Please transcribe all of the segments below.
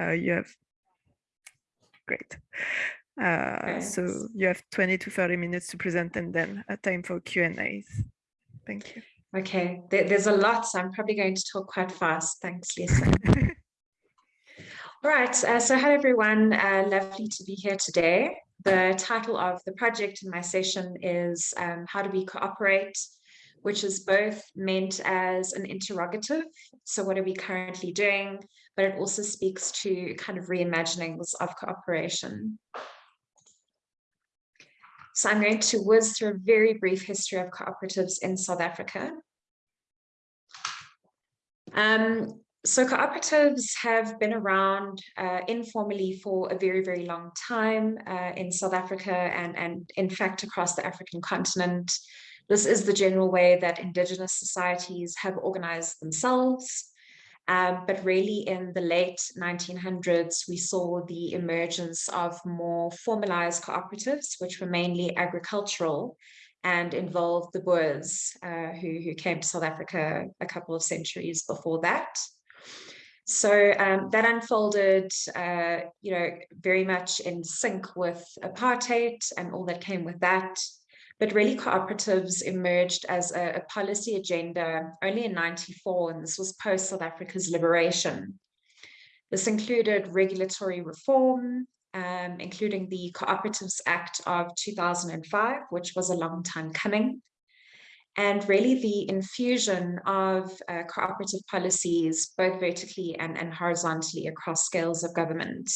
Uh, you have, great. Uh, so you have 20 to 30 minutes to present and then a time for Q&As. Thank you. Okay, there, there's a lot, so I'm probably going to talk quite fast. Thanks, Lisa. All right, uh, so hello everyone, uh, lovely to be here today. The title of the project in my session is um, How Do We Cooperate, which is both meant as an interrogative, so what are we currently doing, but it also speaks to kind of reimaginings of cooperation. So I'm going to whiz through a very brief history of cooperatives in South Africa. Um, so cooperatives have been around uh, informally for a very, very long time uh, in South Africa and, and in fact across the African continent. This is the general way that indigenous societies have organized themselves. Um, but really in the late 1900s, we saw the emergence of more formalized cooperatives, which were mainly agricultural and involved the Boers uh, who, who came to South Africa a couple of centuries before that. So um, that unfolded, uh, you know, very much in sync with apartheid and all that came with that. But really cooperatives emerged as a, a policy agenda only in 94, and this was post South Africa's liberation. This included regulatory reform, um, including the Cooperatives Act of 2005, which was a long time coming, and really the infusion of uh, cooperative policies, both vertically and, and horizontally across scales of government.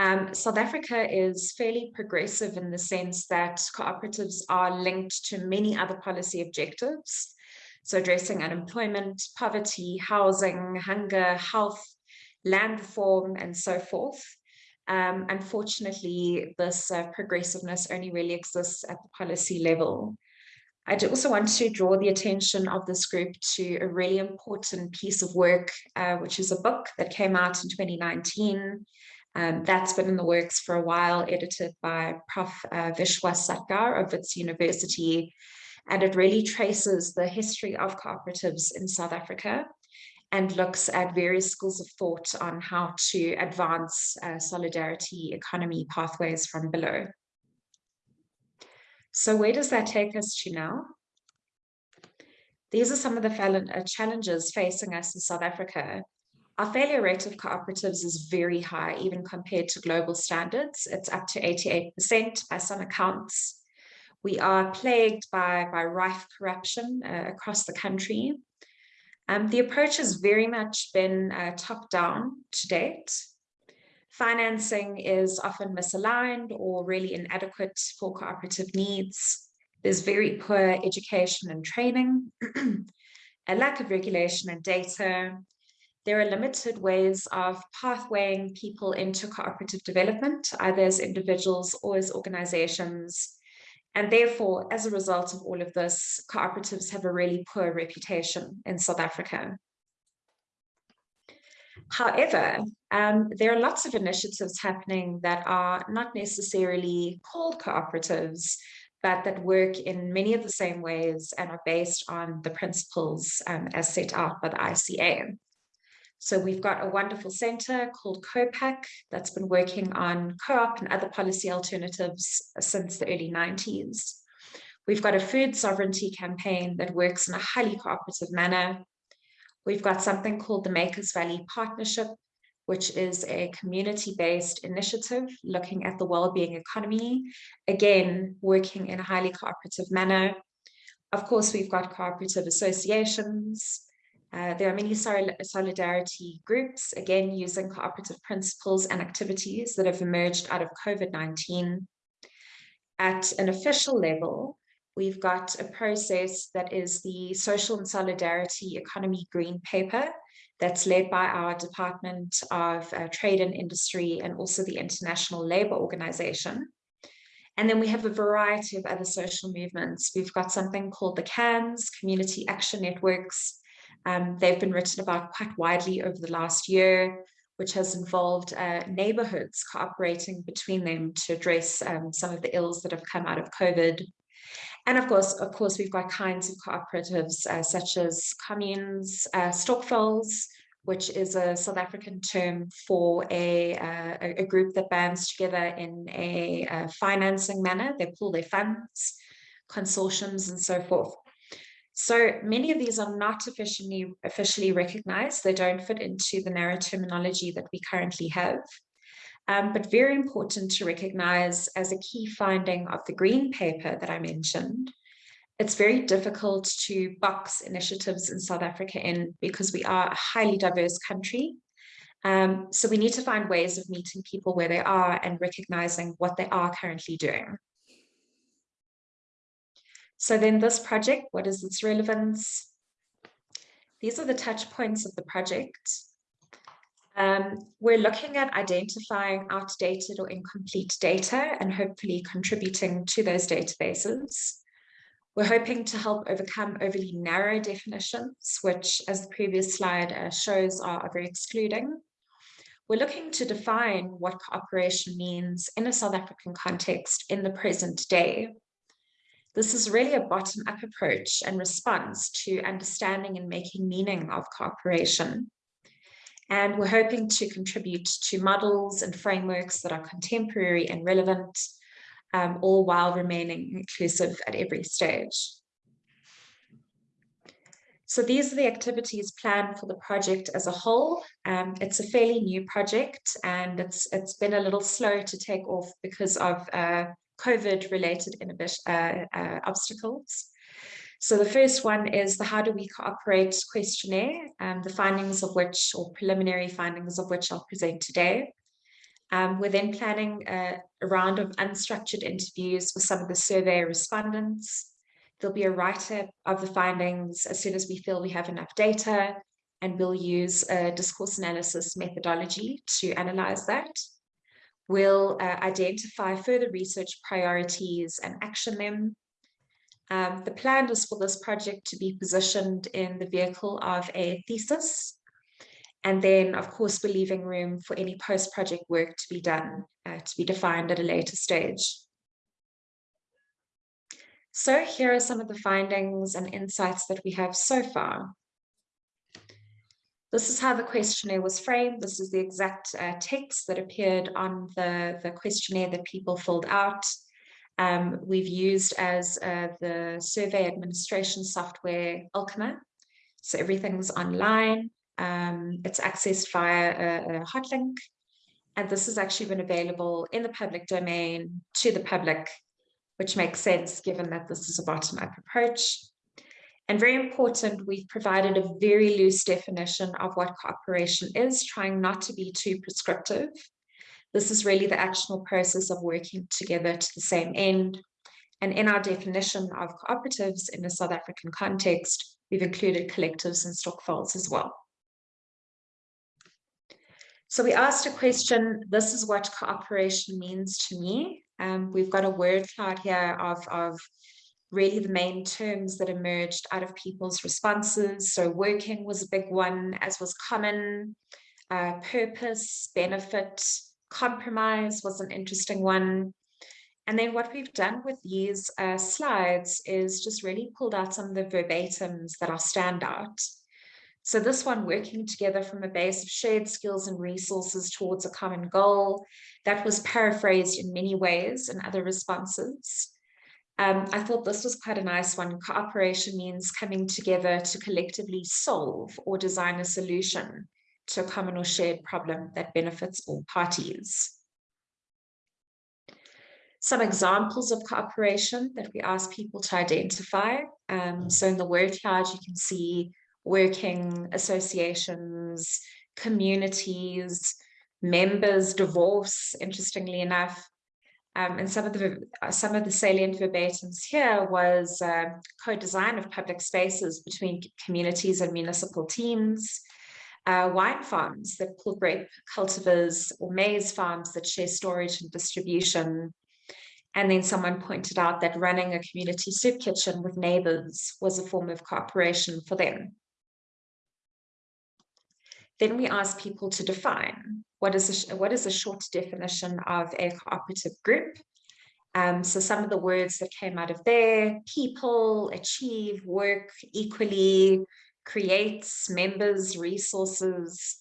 Um, South Africa is fairly progressive in the sense that cooperatives are linked to many other policy objectives. So addressing unemployment, poverty, housing, hunger, health, land reform, and so forth. Um, unfortunately, this uh, progressiveness only really exists at the policy level. I also want to draw the attention of this group to a really important piece of work, uh, which is a book that came out in 2019 um, that's been in the works for a while, edited by Prof. Uh, Vishwas Satgar of Wits University. And it really traces the history of cooperatives in South Africa and looks at various schools of thought on how to advance uh, solidarity economy pathways from below. So where does that take us to now? These are some of the uh, challenges facing us in South Africa our failure rate of cooperatives is very high, even compared to global standards. It's up to 88% by some accounts. We are plagued by, by rife corruption uh, across the country. Um, the approach has very much been uh, top down to date. Financing is often misaligned or really inadequate for cooperative needs. There's very poor education and training, a lack of regulation and data, there are limited ways of pathwaying people into cooperative development, either as individuals or as organizations. And therefore, as a result of all of this, cooperatives have a really poor reputation in South Africa. However, um, there are lots of initiatives happening that are not necessarily called cooperatives, but that work in many of the same ways and are based on the principles um, as set out by the ICA. So we've got a wonderful center called COPAC that's been working on co-op and other policy alternatives since the early 90s. We've got a food sovereignty campaign that works in a highly cooperative manner. We've got something called the Makers Valley Partnership, which is a community-based initiative looking at the well-being economy, again, working in a highly cooperative manner. Of course, we've got cooperative associations, uh, there are many solidarity groups, again, using cooperative principles and activities that have emerged out of COVID-19. At an official level, we've got a process that is the Social and Solidarity Economy Green Paper that's led by our Department of uh, Trade and Industry and also the International Labour Organization. And then we have a variety of other social movements. We've got something called the CANS, Community Action Networks, um, they've been written about quite widely over the last year, which has involved uh, neighborhoods cooperating between them to address um, some of the ills that have come out of COVID. And of course, of course, we've got kinds of cooperatives uh, such as communes, uh, which is a South African term for a, uh, a group that bands together in a, a financing manner. They pool their funds, consortiums, and so forth. So many of these are not officially, officially recognized. They don't fit into the narrow terminology that we currently have. Um, but very important to recognize as a key finding of the green paper that I mentioned, it's very difficult to box initiatives in South Africa in because we are a highly diverse country. Um, so we need to find ways of meeting people where they are and recognizing what they are currently doing. So then this project, what is its relevance? These are the touch points of the project. Um, we're looking at identifying outdated or incomplete data and hopefully contributing to those databases. We're hoping to help overcome overly narrow definitions, which as the previous slide uh, shows are, are very excluding. We're looking to define what cooperation means in a South African context in the present day. This is really a bottom-up approach and response to understanding and making meaning of cooperation. And we're hoping to contribute to models and frameworks that are contemporary and relevant, um, all while remaining inclusive at every stage. So these are the activities planned for the project as a whole. Um, it's a fairly new project and it's it's been a little slow to take off because of uh, COVID related uh, uh, obstacles. So the first one is the how do we cooperate questionnaire, um, the findings of which or preliminary findings of which I'll present today. Um, we're then planning a, a, round of unstructured interviews with some of the survey respondents. There'll be a write-up of the findings as soon as we feel we have enough data, and we'll use a discourse analysis methodology to analyze that. We'll uh, identify further research priorities and action them. Um, the plan is for this project to be positioned in the vehicle of a thesis and then, of course, we're leaving room for any post-project work to be done, uh, to be defined at a later stage. So here are some of the findings and insights that we have so far. This is how the questionnaire was framed. This is the exact uh, text that appeared on the, the questionnaire that people filled out. Um, we've used as uh, the survey administration software Ultima. So everything's online. Um, it's accessed via a, a hot link. And this has actually been available in the public domain to the public, which makes sense given that this is a bottom-up approach. And very important, we've provided a very loose definition of what cooperation is, trying not to be too prescriptive. This is really the actual process of working together to the same end. And in our definition of cooperatives in the South African context, we've included collectives and stokvels as well. So we asked a question, this is what cooperation means to me. Um, we've got a word cloud here of, of really the main terms that emerged out of people's responses. So working was a big one, as was common, uh, purpose, benefit, compromise was an interesting one. And then what we've done with these uh, slides is just really pulled out some of the verbatims that are standout. So this one working together from a base of shared skills and resources towards a common goal, that was paraphrased in many ways in other responses. Um, I thought this was quite a nice one. Cooperation means coming together to collectively solve or design a solution to a common or shared problem that benefits all parties. Some examples of cooperation that we ask people to identify. Um, so in the word cloud, you can see working associations, communities, members, divorce, interestingly enough. Um, and some of the some of the salient verbatims here was uh, co-design of public spaces between communities and municipal teams, uh, wine farms that pull grape cultivars or maize farms that share storage and distribution. And then someone pointed out that running a community soup kitchen with neighbors was a form of cooperation for them. Then we ask people to define what is a, what is a short definition of a cooperative group. Um, so some of the words that came out of there, people, achieve, work equally, creates, members, resources,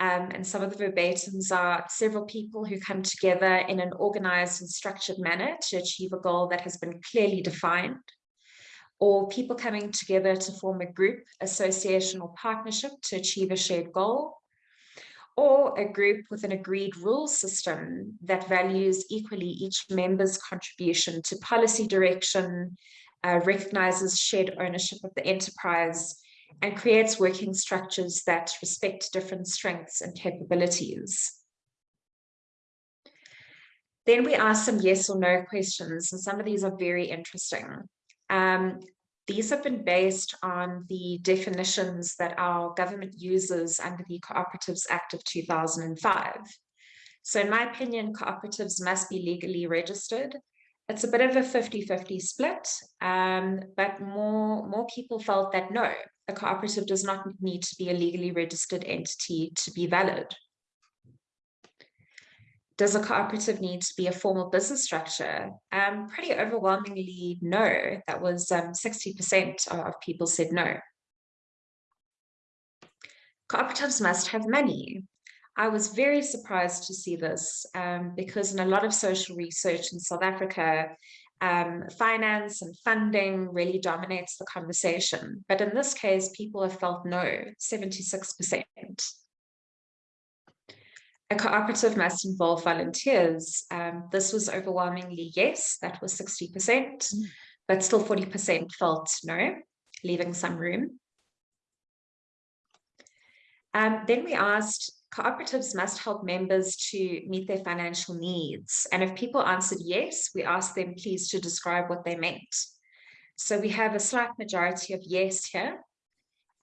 um, and some of the verbatims are several people who come together in an organized and structured manner to achieve a goal that has been clearly defined, or people coming together to form a group, association, or partnership to achieve a shared goal, or a group with an agreed rule system that values equally each member's contribution to policy direction, uh, recognizes shared ownership of the enterprise, and creates working structures that respect different strengths and capabilities. Then we ask some yes or no questions, and some of these are very interesting. Um, these have been based on the definitions that our government uses under the Cooperatives Act of 2005. So in my opinion, cooperatives must be legally registered. It's a bit of a 50-50 split, um, but more, more people felt that no, a cooperative does not need to be a legally registered entity to be valid. Does a cooperative need to be a formal business structure? Um, pretty overwhelmingly, no. That was 60% um, of people said no. Cooperatives must have money. I was very surprised to see this um, because in a lot of social research in South Africa, um, finance and funding really dominates the conversation. But in this case, people have felt no, 76%. A cooperative must involve volunteers. Um, this was overwhelmingly yes, that was 60%, mm. but still 40% felt no, leaving some room. Um, then we asked, cooperatives must help members to meet their financial needs. And if people answered yes, we asked them please to describe what they meant. So we have a slight majority of yes here.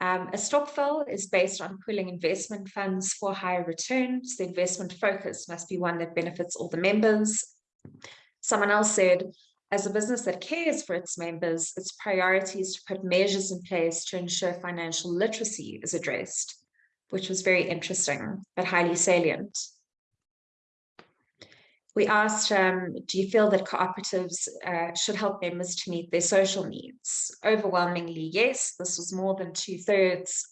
Um, a stokvel is based on pooling investment funds for higher returns. The investment focus must be one that benefits all the members. Someone else said, as a business that cares for its members, its priority is to put measures in place to ensure financial literacy is addressed which was very interesting, but highly salient. We asked, um, do you feel that cooperatives uh, should help members to meet their social needs? Overwhelmingly, yes, this was more than two thirds.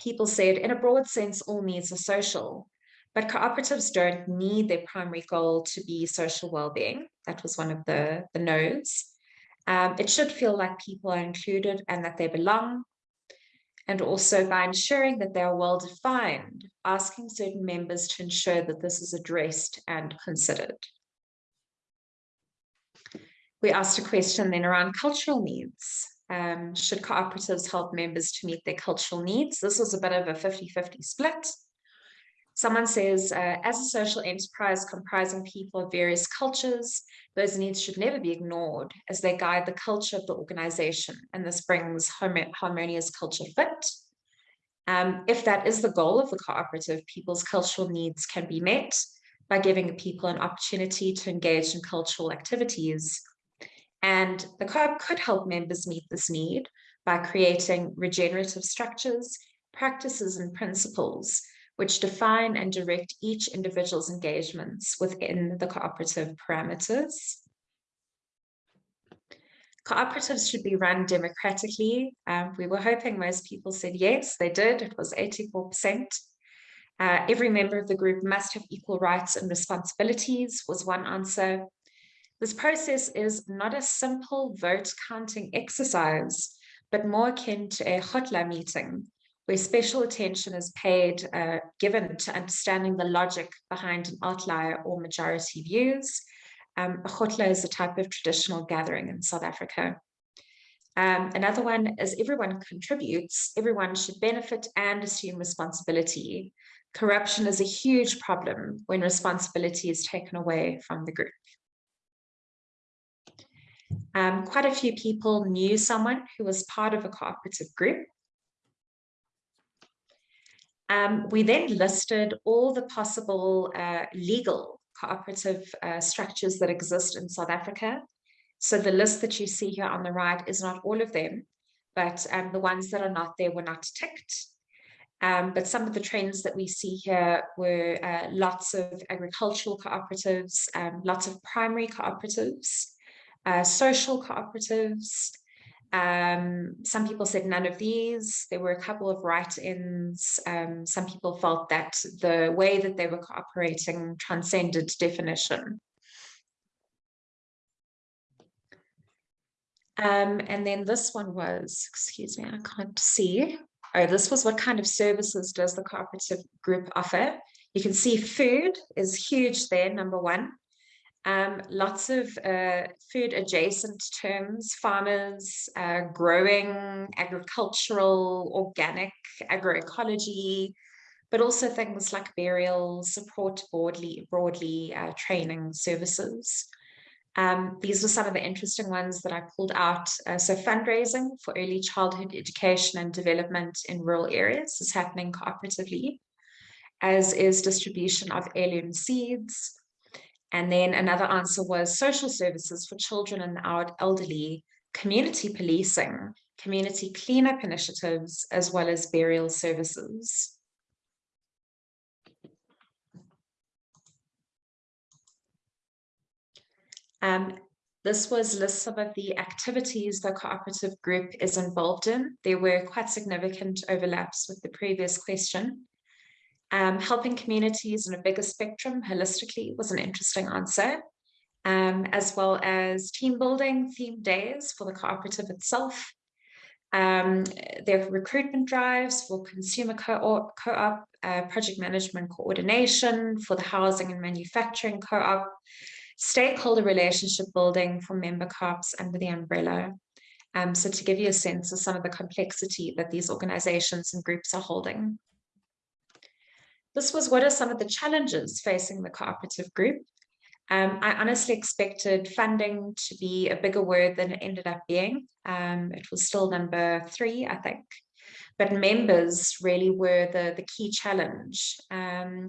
People said, in a broad sense, all needs are social, but cooperatives don't need their primary goal to be social well-being. That was one of the, the no's. Um, it should feel like people are included and that they belong and also by ensuring that they are well defined, asking certain members to ensure that this is addressed and considered. We asked a question then around cultural needs. Um, should cooperatives help members to meet their cultural needs? This was a bit of a 50-50 split. Someone says, uh, as a social enterprise comprising people of various cultures, those needs should never be ignored as they guide the culture of the organization. And this brings harmonious culture fit. Um, if that is the goal of the cooperative, people's cultural needs can be met by giving people an opportunity to engage in cultural activities. And the co-op could help members meet this need by creating regenerative structures, practices and principles which define and direct each individual's engagements within the cooperative parameters. Cooperatives should be run democratically. Um, we were hoping most people said yes, they did. It was 84%. Uh, every member of the group must have equal rights and responsibilities was one answer. This process is not a simple vote counting exercise, but more akin to a khotla meeting where special attention is paid, uh, given to understanding the logic behind an outlier or majority views. Um, a khotla is a type of traditional gathering in South Africa. Um, another one is everyone contributes, everyone should benefit and assume responsibility. Corruption is a huge problem when responsibility is taken away from the group. Um, quite a few people knew someone who was part of a cooperative group um, we then listed all the possible uh, legal cooperative uh, structures that exist in South Africa. So the list that you see here on the right is not all of them, but um, the ones that are not there were not ticked. Um, but some of the trends that we see here were uh, lots of agricultural cooperatives, um, lots of primary cooperatives, uh, social cooperatives, Um, some people said none of these. There were a couple of write-ins. Um, some people felt that the way that they were cooperating transcended definition. Um, and then this one was, excuse me, I can't see. Oh, this was what kind of services does the cooperative group offer? You can see food is huge there, number one. Um, lots of uh, food adjacent terms, farmers, uh, growing, agricultural, organic, agroecology, but also things like burial, support broadly, broadly uh, training services. Um, these were some of the interesting ones that I pulled out. Uh, so fundraising for early childhood education and development in rural areas is happening cooperatively, as is distribution of heirloom seeds. And then another answer was social services for children and our elderly, community policing, community cleanup initiatives, as well as burial services. Um, this was list some of the activities the cooperative group is involved in. There were quite significant overlaps with the previous question. Um, helping communities in a bigger spectrum holistically was an interesting answer, um, as well as team building theme days for the cooperative itself. Um, their recruitment drives for consumer co-op, co uh, project management coordination for the housing and manufacturing co-op, stakeholder relationship building for member co-ops under the umbrella. Um, so to give you a sense of some of the complexity that these organizations and groups are holding. This was what are some of the challenges facing the cooperative group. Um, I honestly expected funding to be a bigger word than it ended up being. Um, it was still number three, I think. But members really were the, the key challenge. Um,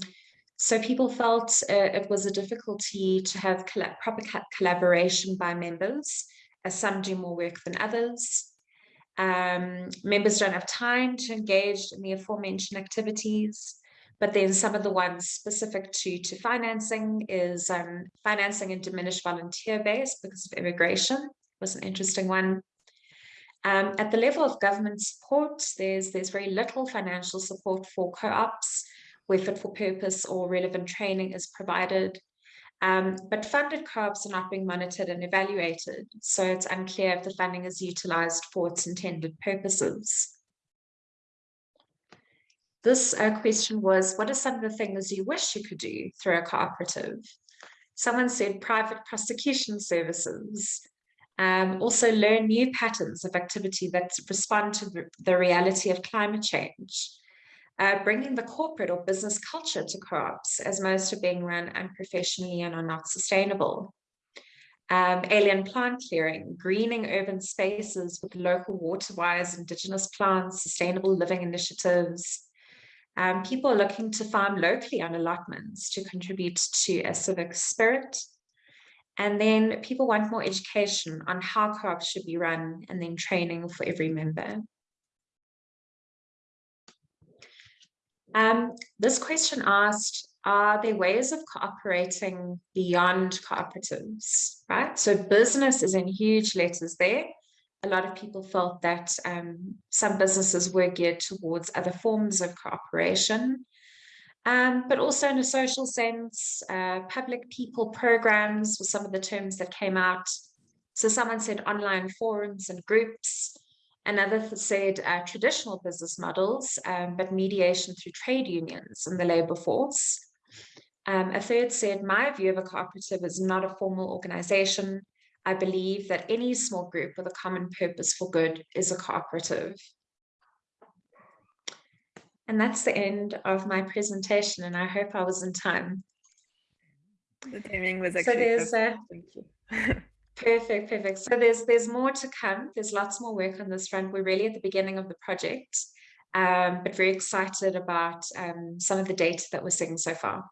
so people felt uh, it was a difficulty to have proper collaboration by members, as some do more work than others. Um, members don't have time to engage in the aforementioned activities, but then some of the ones specific to, to financing is um, financing a diminished volunteer base because of immigration was an interesting one. Um, at the level of government support, there's, there's very little financial support for co-ops where fit for purpose or relevant training is provided. Um, but funded co-ops are not being monitored and evaluated, so it's unclear if the funding is utilised for its intended purposes. This uh, question was, what are some of the things you wish you could do through a cooperative? Someone said private prosecution services, um, also learn new patterns of activity that respond to the, reality of climate change uh, bringing the corporate or business culture to co-ops as most are being run unprofessionally and are not sustainable. Um, alien plant clearing, greening urban spaces with local water-wise indigenous plants, sustainable living initiatives. Um, people are looking to farm locally on allotments to contribute to a civic spirit. And then people want more education on how co-ops should be run and then training for every member. Um, this question asked, are there ways of cooperating beyond cooperatives, right? So business is in huge letters there. A lot of people felt that um, some businesses were geared towards other forms of cooperation, um, but also in a social sense, uh, public people programs were some of the terms that came out. So someone said online forums and groups, Another said uh, traditional business models, um, but mediation through trade unions and the labor force. Um, a third said, my view of a cooperative is not a formal organization. I believe that any small group with a common purpose for good is a cooperative. And that's the end of my presentation, and I hope I was in time. The timing was actually so there's a, Thank you. Perfect, perfect. So there's there's more to come. There's lots more work on this front. We're really at the beginning of the project, um, but very excited about um, some of the data that we're seeing so far.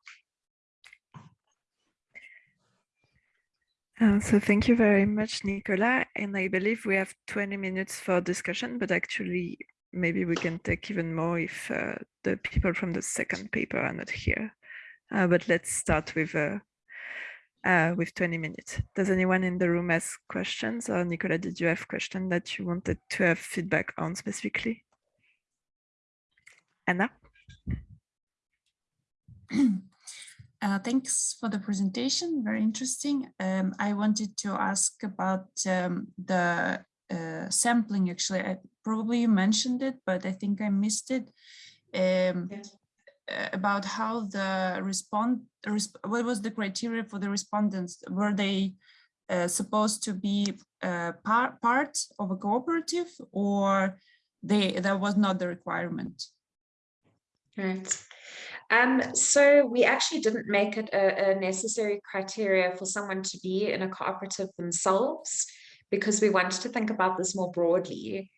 Uh, so thank you very much, Nicola. And I believe we have 20 minutes for discussion, but actually maybe we can take even more if uh, the people from the second paper are not here. Uh, but let's start with uh, uh, with 20 minutes. Does anyone in the room ask questions or Nicola, did you have question that you wanted to have feedback on specifically? Anna? Uh, thanks for the presentation, very interesting. Um, I wanted to ask about um, the uh, sampling, actually, I, probably you mentioned it, but I think I missed it. Um, uh, about how the respond, resp what was the criteria for the respondents? Were they uh, supposed to be uh, par part of a cooperative or they that was not the requirement? Right. Um, so we actually didn't make it a, a, necessary criteria for someone to be in a cooperative themselves because we wanted to think about this more broadly.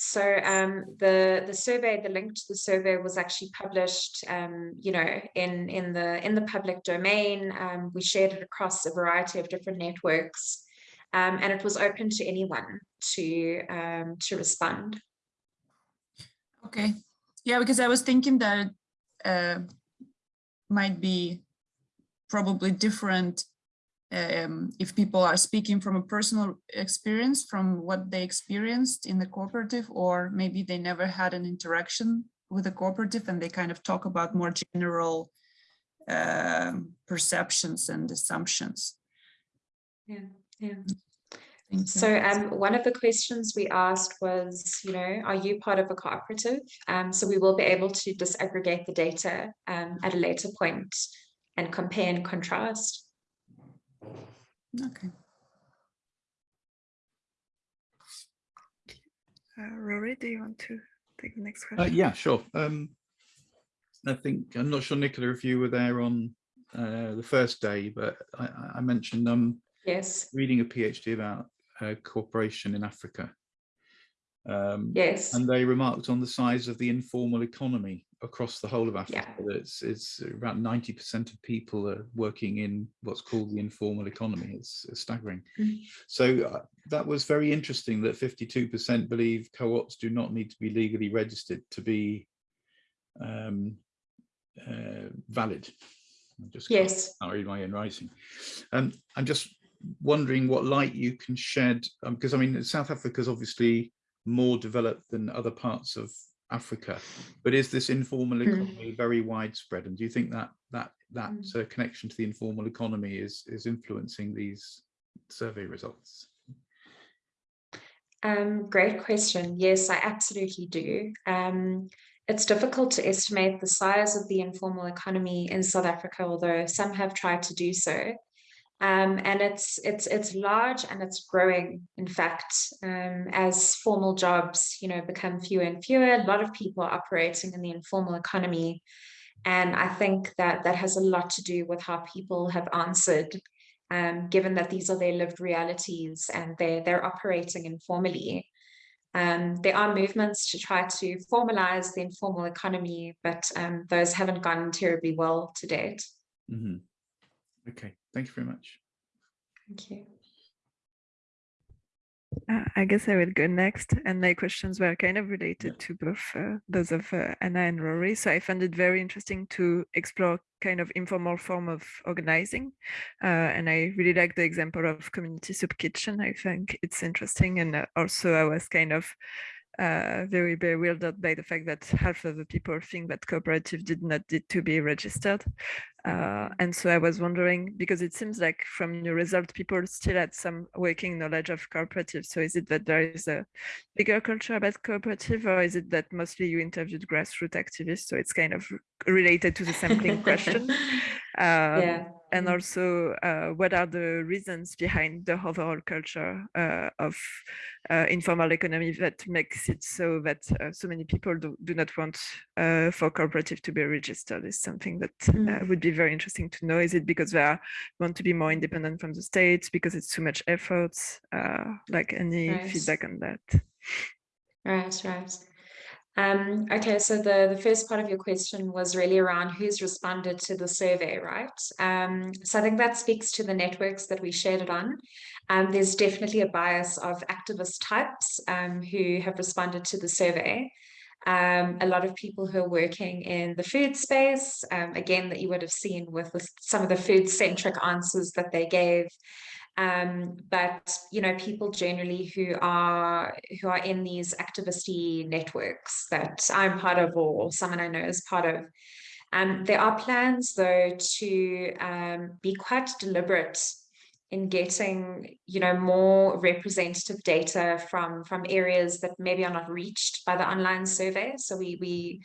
So um, the the survey, the link to the survey was actually published, um, you know, in in the in the public domain. Um, we shared it across a variety of different networks, um, and it was open to anyone to um, to respond. Okay, yeah, because I was thinking that uh, might be probably different um, if people are speaking from a personal experience from what they experienced in the cooperative, or maybe they never had an interaction with a cooperative and they kind of talk about more general uh, perceptions and assumptions. Yeah, yeah. So um, one of the questions we asked was, you know, are you part of a cooperative? Um, so we will be able to disaggregate the data um, at a later point and compare and contrast. Okay. Uh, Rory, do you want to take the next Uh, question? yeah, sure. Um, I think I'm not sure, Nicola, if you were there on uh, the first day, but I, I mentioned um Yes. reading a PhD about uh, cooperation in Africa. Um, yes. And they remarked on the size of the informal economy across the whole of Africa. Yeah. It's, it's about 90% of people are working in what's called the informal economy. It's, it's staggering. Mm. So uh, that was very interesting that 52% believe co-ops do not need to be legally registered to be um, uh, valid. I'm just yes. can't read my own writing. Um, I'm just wondering what light you can shed, because um, I mean, South Africa is obviously more developed than other parts of Africa, but is this informal hmm. economy mm. very widespread? And do you think that that that mm. uh, connection to the informal economy is is influencing these survey results? Um, great question. Yes, I absolutely do. Um, it's difficult to estimate the size of the informal economy in South Africa, although some have tried to do so. Um, and it's it's it's large and it's growing. In fact, um, as formal jobs, you know, become fewer and fewer, a lot of people are operating in the informal economy, and I think that that has a lot to do with how people have answered, um, given that these are their lived realities and they're they're operating informally. Um, there are movements to try to formalize the informal economy, but um, those haven't gone terribly well to date. Mm -hmm. Okay, thank you very much. Thank you. Uh, I guess I will go next. And my questions were kind of related yeah. to both uh, those of uh, Anna and Rory. So I found it very interesting to explore kind of informal form of organizing. Uh, and I really like the example of community soup kitchen. I think it's interesting. And uh, also I was kind of uh, very bewildered by the fact that half of the people think that cooperative did not need to be registered. Uh, and so I was wondering, because it seems like from your result, people still had some working knowledge of cooperative. So is it that there is a bigger culture about cooperative or is it that mostly you interviewed grassroots activists? So it's kind of related to the sampling question. Um, yeah and mm-hmm. also uh, what are the reasons behind the overall culture uh, of uh, informal economy that makes it so that uh, so many people do, do not want uh, for cooperative to be registered is something that mm. would be very interesting to know. Is it because they are, want to be more independent from the state, because it's too much effort? like any feedback on that? Right, right. Um, okay, so the, the first part of your question was really around who's responded to the survey, right? Um, so I think that speaks to the networks that we shared it on. Um, there's definitely a bias of activist types um, who have responded to the survey. Um, a lot of people who are working in the food space, um, again, that you would have seen with, with some of the food centric answers that they gave. Um, but you know, people generally who are who are in these activisty networks that I'm part of, or someone I know is part of. Um, there are plans, though, to um, be quite deliberate in getting you know more representative data from from areas that maybe are not reached by the online survey so we we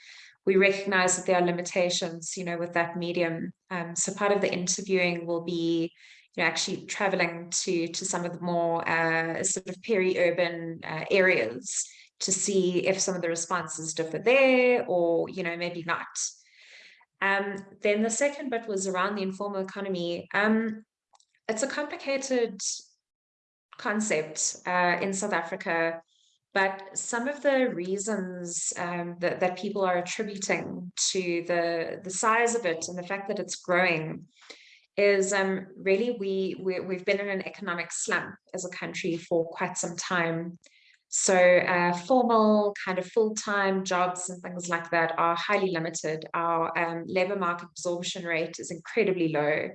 we recognize that there are limitations you know with that medium um, so part of the interviewing will be you know actually traveling to to some of the more uh, sort of peri-urban uh, areas to see if some of the responses differ there or you know maybe not. Um, then the second bit was around the informal economy. Um, it's a complicated concept uh, in South Africa, but some of the reasons um, that, that people are attributing to the, the size of it and the fact that it's growing is um, really we, we, we've been in an economic slump as a country for quite some time. So uh, formal kind of full-time jobs and things like that are highly limited. Our um, labor market absorption rate is incredibly low.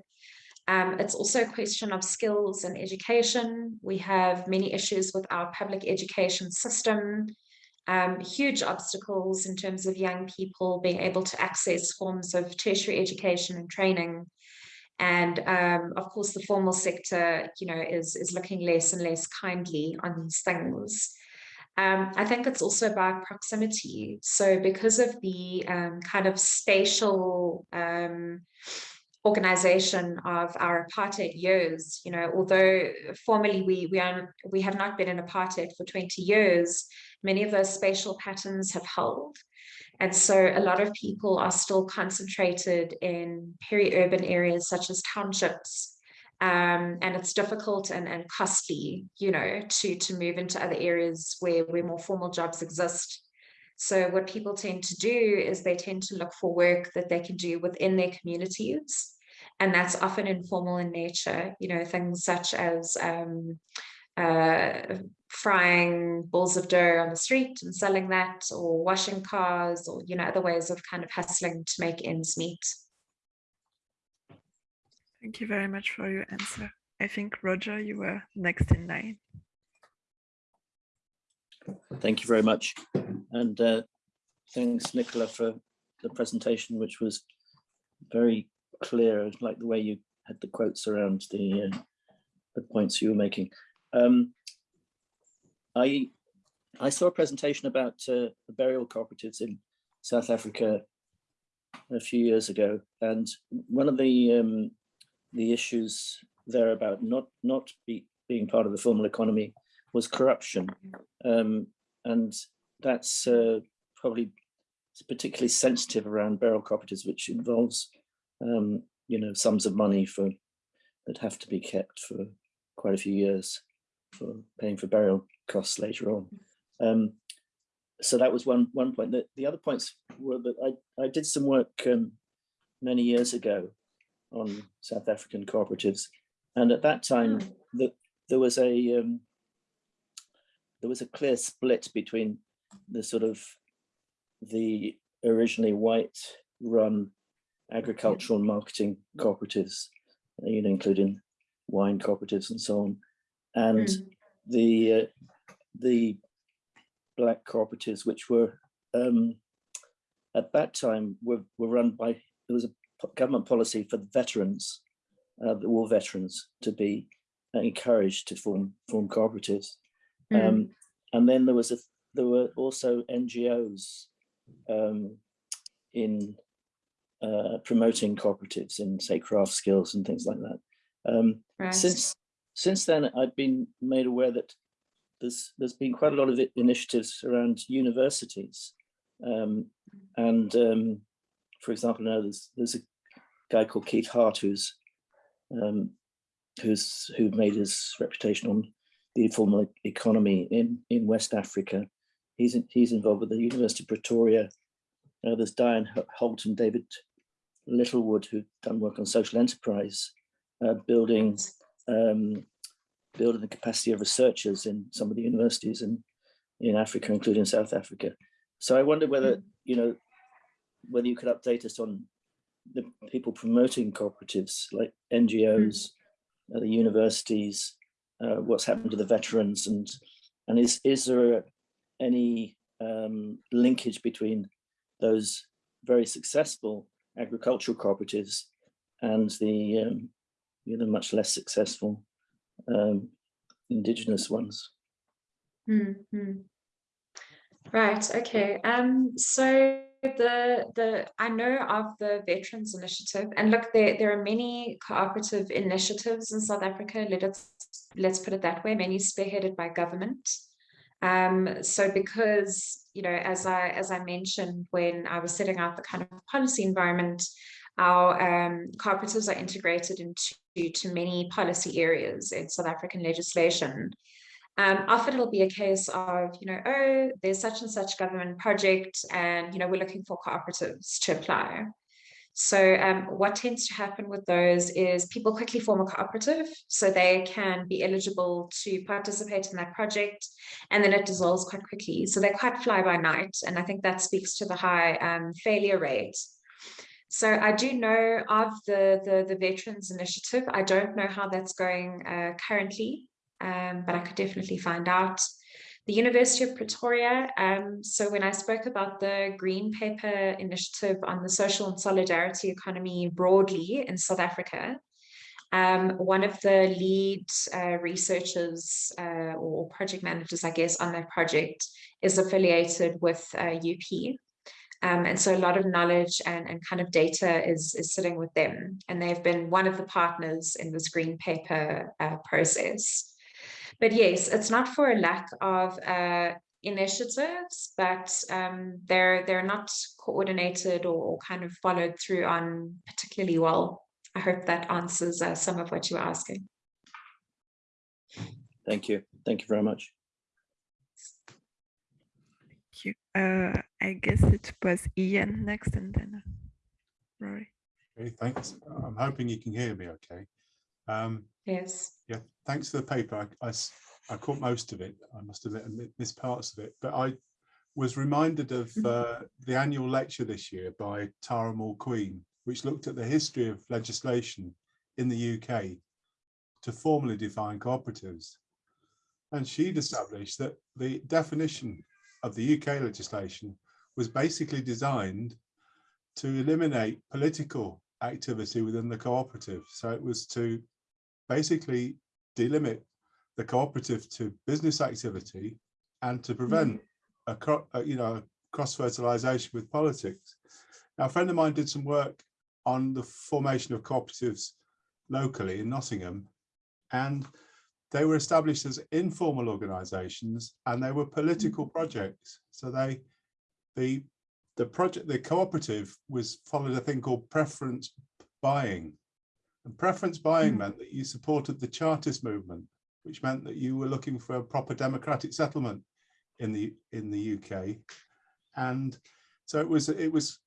Um, it's also a question of skills and education. We have many issues with our public education system, um, huge obstacles in terms of young people being able to access forms of tertiary education and training. And um, of course, the formal sector, you know, is, is looking less and less kindly on these things. Um, I think it's also about proximity. So because of the um, kind of spatial um, organization of our apartheid years you know although formally we we are we have not been in apartheid for 20 years many of those spatial patterns have held and so a lot of people are still concentrated in peri-urban areas such as townships um, and it's difficult and, and costly you know to to move into other areas where where more formal jobs exist so what people tend to do is they tend to look for work that they can do within their communities. And that's often informal in nature, you know, things such as um, uh, frying balls of dough on the street and selling that or washing cars or, you know, other ways of kind of hustling to make ends meet. Thank you very much for your answer. I think, Roger, you were next in line. Thank you very much. And uh, thanks, Nicola, for the presentation, which was very clear. I like the way you had the quotes around the, uh, the points you were making. Um, I, I saw a presentation about uh, the burial cooperatives in South Africa a few years ago, and one of the um, the issues there about not not be, being part of the formal economy was corruption. Um, and that's uh, probably particularly sensitive around burial cooperatives, which involves, um, you know, sums of money for that have to be kept for quite a few years for paying for burial costs later on. Um, so that was one one point. The, the other points were that I, I did some work um, many years ago on South African cooperatives. And at that time, mm. the, there was a um, there was a clear split between the sort of the originally white run agricultural marketing cooperatives, you know, including wine cooperatives and so on, and mm. the uh, the black cooperatives, which were um, at that time were, were run by there was a government policy for the veterans, uh, the war veterans, to be encouraged to form form cooperatives. Mm. Um, and then there was a there were also NGOs um, in uh, promoting cooperatives in say craft skills and things like that. Um, right. Since since then, I've been made aware that there's there's been quite a lot of initiatives around universities, um, and um, for example, now there's there's a guy called Keith Hart who's um, who's who made his reputation on the informal economy in, in West Africa. He's, in, he's involved with the University of Pretoria. Uh, there's Diane Holt and David Littlewood who've done work on social enterprise, uh, building um, building the capacity of researchers in some of the universities in, in Africa, including South Africa. so I wonder whether, you know, whether you could update us on the people promoting cooperatives like NGOs, uh, the universities, uh, what's happened to the veterans and and is is there any um, linkage between those very successful agricultural cooperatives and the um, know much less successful um, indigenous ones. Mm -hmm. Right. Okay. Um. So the the I know of the Veterans Initiative, and look, there there are many cooperative initiatives in South Africa. Let's let's put it that way. Many spearheaded by government. Um. So because you know, as I as I mentioned when I was setting out the kind of policy environment, our um, cooperatives are integrated into to many policy areas in South African legislation. Um, often it'll be a case of, you know, oh, there's such and such government project and, you know, we're looking for cooperatives to apply. So um, what tends to happen with those is people quickly form a cooperative so they can be eligible to participate in that project and then it dissolves quite quickly. So they're quite fly by night. And I think that speaks to the high um, failure rate so I do know of the, the, the Veterans Initiative. I don't know how that's going uh, currently, um, but I could definitely find out. The University of Pretoria, um, so when I spoke about the Green Paper Initiative on the social and solidarity economy broadly in South Africa, um, one of the lead uh, researchers uh, or project managers, I guess, on that project is affiliated with uh, UP. Um, and so a lot of knowledge and, and kind of data is, is sitting with them. And they've been one of the partners in this green paper uh, process. But yes, it's not for a lack of uh, initiatives, but um, they're, they're not coordinated or, or, kind of followed through on particularly well. I hope that answers uh, some of what you were asking. Thank you. Thank you very much Thank you. Uh, I guess it was Ian next and then Rory. Okay, thanks. I'm hoping you can hear me okay. Um, yes. Yeah, thanks for the paper. I, I, I, caught most of it. I must have missed parts of it, but I was reminded of mm-hmm. uh, the annual lecture this year by Tara Mulqueen, which looked at the history of legislation in the UK to formally define cooperatives. And she'd established that the definition of the UK legislation was basically designed to eliminate political activity within the cooperative. So it was to basically delimit the cooperative to business activity and to prevent a, a you know cross fertilization with politics. Now, a friend of mine did some work on the formation of cooperatives locally in Nottingham, and they were established as informal organizations and they were political mm. projects. So they, the, the project, the cooperative was followed a thing called preference buying. And preference buying mm. meant that you supported the Chartist movement, which meant that you were looking for a proper democratic settlement in the in the UK. And so it was it was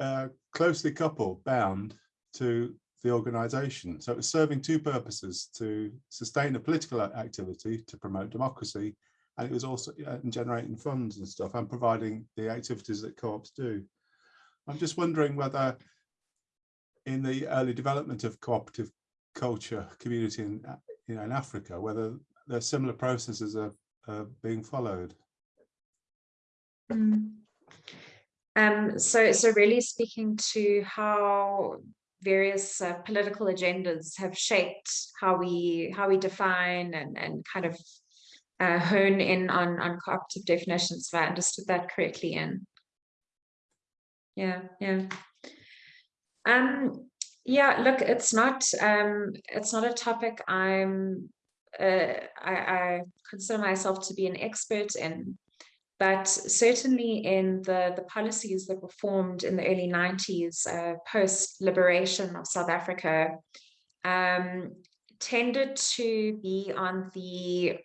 uh, closely coupled, bound to the organization. So it was serving two purposes, to sustain a political activity, to promote democracy, and it was also uh, generating funds and stuff and providing the activities that co-ops do. I'm just wondering whether in the early development of cooperative culture community in, you know, in Africa, whether there's similar processes are, are being followed. Mm. Um, so, so really speaking to how various uh, political agendas have shaped how we how we define and and kind of uh, hone in on on cooperative definitions. If I understood that correctly, in yeah, yeah. Um, yeah, look, it's not um, it's not a topic I'm uh, I, I consider myself to be an expert in. But certainly in the, the policies that were formed in the early 90s, uh, post-liberation of South Africa, um, tended to be on the,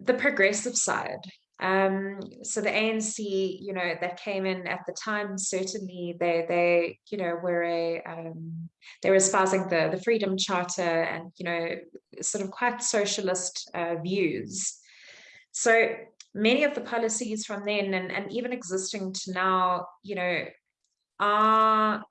the progressive side. Um, so the ANC, you know, that came in at the time, certainly they, they, you know, were a, um, they were espousing the, the Freedom Charter and, you know, sort of quite socialist uh, views. So many of the policies from then and, and even existing to now, you know, are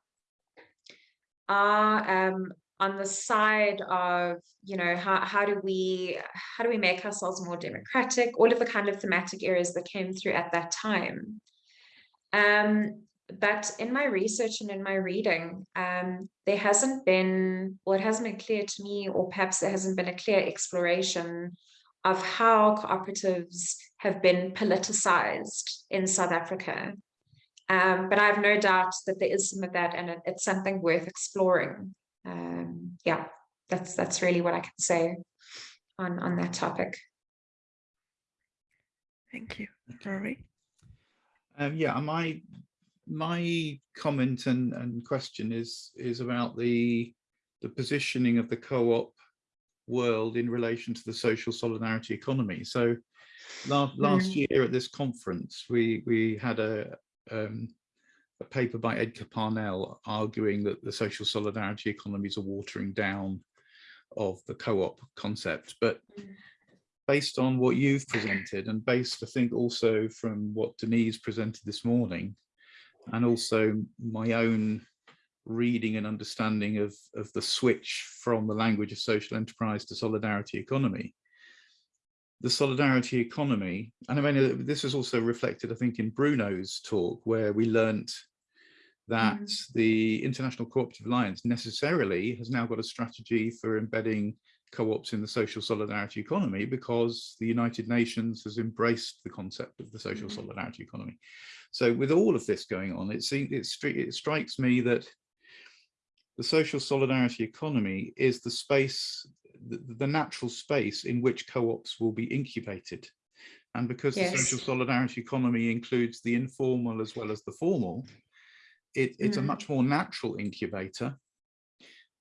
are um, on the side of you know how, how do we how do we make ourselves more democratic? All of the kind of thematic areas that came through at that time. Um, but in my research and in my reading um, there hasn't been or it hasn't been clear to me or perhaps there hasn't been a clear exploration of how cooperatives have been politicized in South Africa. Um, but I have no doubt that there is some of that and it, it's something worth exploring um, yeah, that's that's really what I can say on on that topic. Thank you, Rory. Um, yeah, my my comment and, and question is is about the the positioning of the co-op world in relation to the social solidarity economy. So last last mm. year at this conference, we we had a um, a paper by Edgar Parnell arguing that the social solidarity economies are watering down of the co-op concept. But based on what you've presented and based, I think, also from what Denise presented this morning, and also my own reading and understanding of, of the switch from the language of social enterprise to solidarity economy, the solidarity economy, and I mean, uh, this is also reflected, I think, in Bruno's talk, where we learnt that mm. the International Cooperative Alliance necessarily has now got a strategy for embedding co-ops in the social solidarity economy because the United Nations has embraced the concept of the social mm. solidarity economy. So with all of this going on, it, seems, it, it strikes me that the social solidarity economy is the space the, the natural space in which co-ops will be incubated. And because yes. the social solidarity economy includes the informal as well as the formal, it, it's mm. a much more natural incubator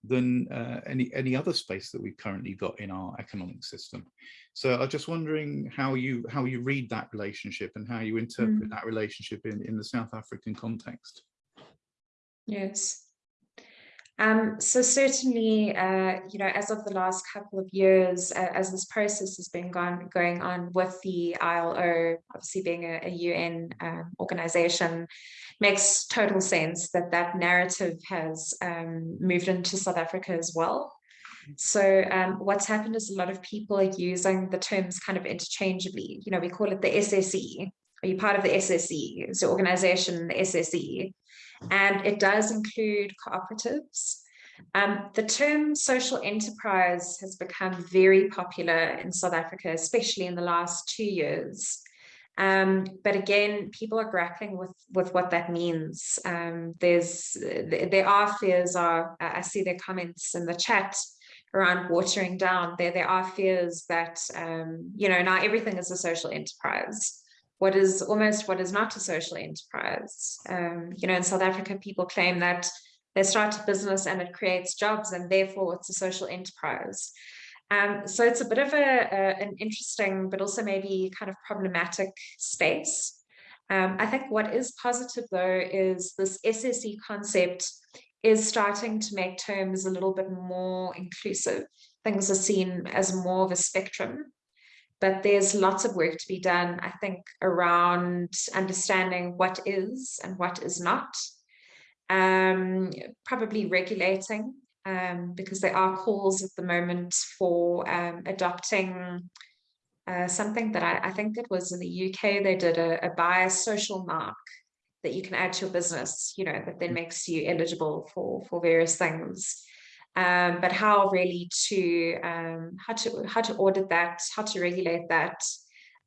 than uh, any any other space that we've currently got in our economic system. So I'm just wondering how you how you read that relationship and how you interpret mm. that relationship in in the South African context. Yes. Um, so certainly, uh, you know, as of the last couple of years, uh, as this process has been gone, going on with the ILO, obviously being a, a UN um, organization, makes total sense that that narrative has um, moved into South Africa as well. So um, what's happened is a lot of people are using the terms kind of interchangeably. You know, we call it the SSE. Are you part of the SSE? It's the organization, the SSE and it does include cooperatives. Um, the term social enterprise has become very popular in South Africa, especially in the last two years. Um, but again, people are grappling with, with what that means. Um, there's, there are fears are, I see their comments in the chat around watering down. There, there are fears that, um, you know, now everything is a social enterprise what is almost what is not a social enterprise. Um, you know, in South Africa, people claim that they start a business and it creates jobs and therefore it's a social enterprise. Um, so it's a bit of a, a, an interesting, but also maybe kind of problematic space. Um, I think what is positive though is this SSE concept is starting to make terms a little bit more inclusive. Things are seen as more of a spectrum but there's lots of work to be done, I think, around understanding what is and what is not, um, probably regulating, um, because there are calls at the moment for um, adopting uh, something that I, I, think it was in the UK, they did a, a bias social mark that you can add to your business, you know, that then mm. makes you eligible for, for various things um, but how really to um, how to how to audit that, how to regulate that,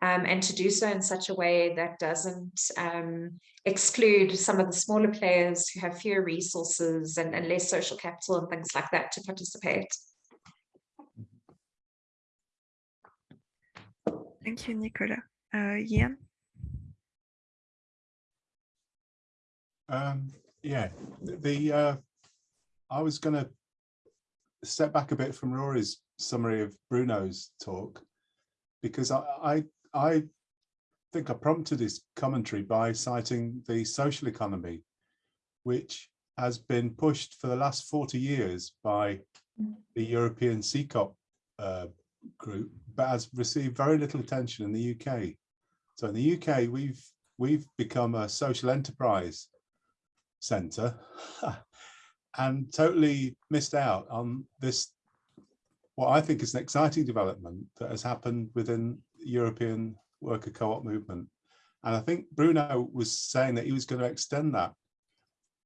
um, and to do so in such a way that doesn't um, exclude some of the smaller players who have fewer resources and, and less social capital and things like that to participate. Thank you, Nicola. Uh, Ian? Um, yeah, the uh, I was going to step back a bit from Rory's summary of Bruno's talk, because I, I, I think I prompted his commentary by citing the social economy, which has been pushed for the last 40 years by the European CECOP uh, group, but has received very little attention in the UK. So in the UK, we've we've become a social enterprise centre and totally missed out on this what I think is an exciting development that has happened within the European worker co-op movement. And I think Bruno was saying that he was going to extend that.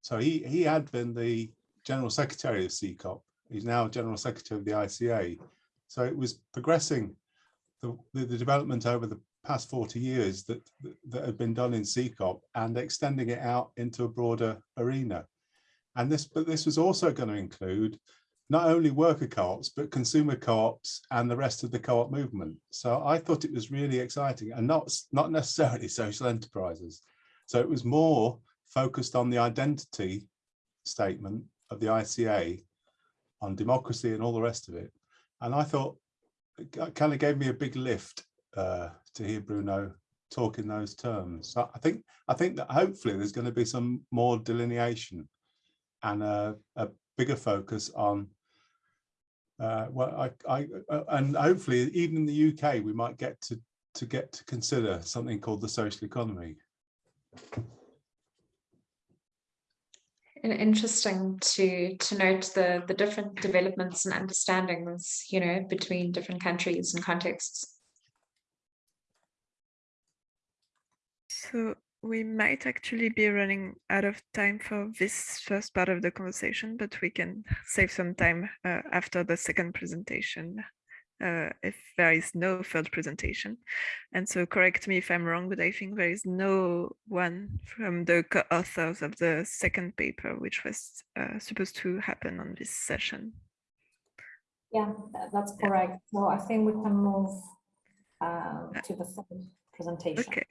So he, he had been the General Secretary of CECOP. He's now General Secretary of the ICA. So it was progressing the, the, the development over the past 40 years that, that, that had been done in CECOP and extending it out into a broader arena. And this, but this was also going to include not only worker co-ops, but consumer co-ops and the rest of the co-op movement. So I thought it was really exciting and not, not necessarily social enterprises. So it was more focused on the identity statement of the ICA on democracy and all the rest of it. And I thought it kind of gave me a big lift uh, to hear Bruno talk in those terms. So I think I think that hopefully there's going to be some more delineation and a, a bigger focus on uh, well, I, I, uh, and hopefully even in the UK, we might get to, to get to consider something called the social economy. And interesting to to note the the different developments and understandings, you know, between different countries and contexts. So we might actually be running out of time for this first part of the conversation, but we can save some time uh, after the second presentation uh, if there is no third presentation. And so correct me if I'm wrong, but I think there is no one from the co-authors of the second paper, which was uh, supposed to happen on this session. Yeah, that's correct. So I think we can move uh, to the third presentation. Okay.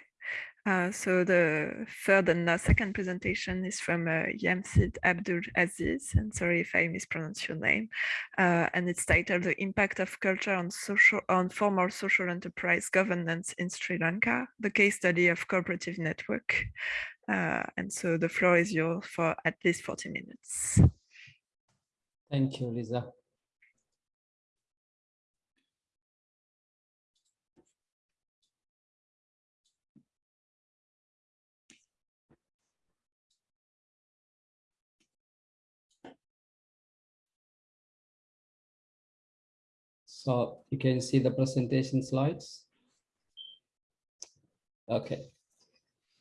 Uh, so the third and the second presentation is from uh, Yamsid Abdul Aziz, and sorry if I mispronounce your name. Uh, and it's titled "The Impact of Culture on Social on Formal Social Enterprise Governance in Sri Lanka: The Case Study of Cooperative Network." Uh, and so the floor is yours for at least 40 minutes. Thank you, Lisa. So you can see the presentation slides. Okay.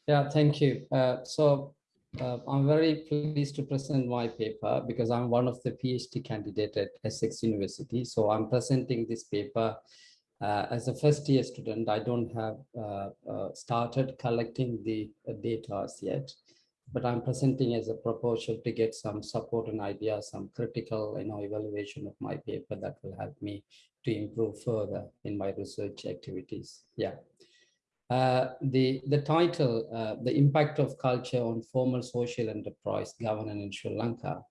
Yeah, thank you. Uh, so uh, I'm very pleased to present my paper because I'm one of the PhD candidate at Essex University. So I'm presenting this paper uh, as a first year student. I don't have uh, uh, started collecting the uh, data as yet but I'm presenting as a proposal to get some support and ideas, some critical you know, evaluation of my paper that will help me to improve further in my research activities. Yeah. Uh, the, the title, uh, The Impact of Culture on Formal Social Enterprise Governance in Sri Lanka,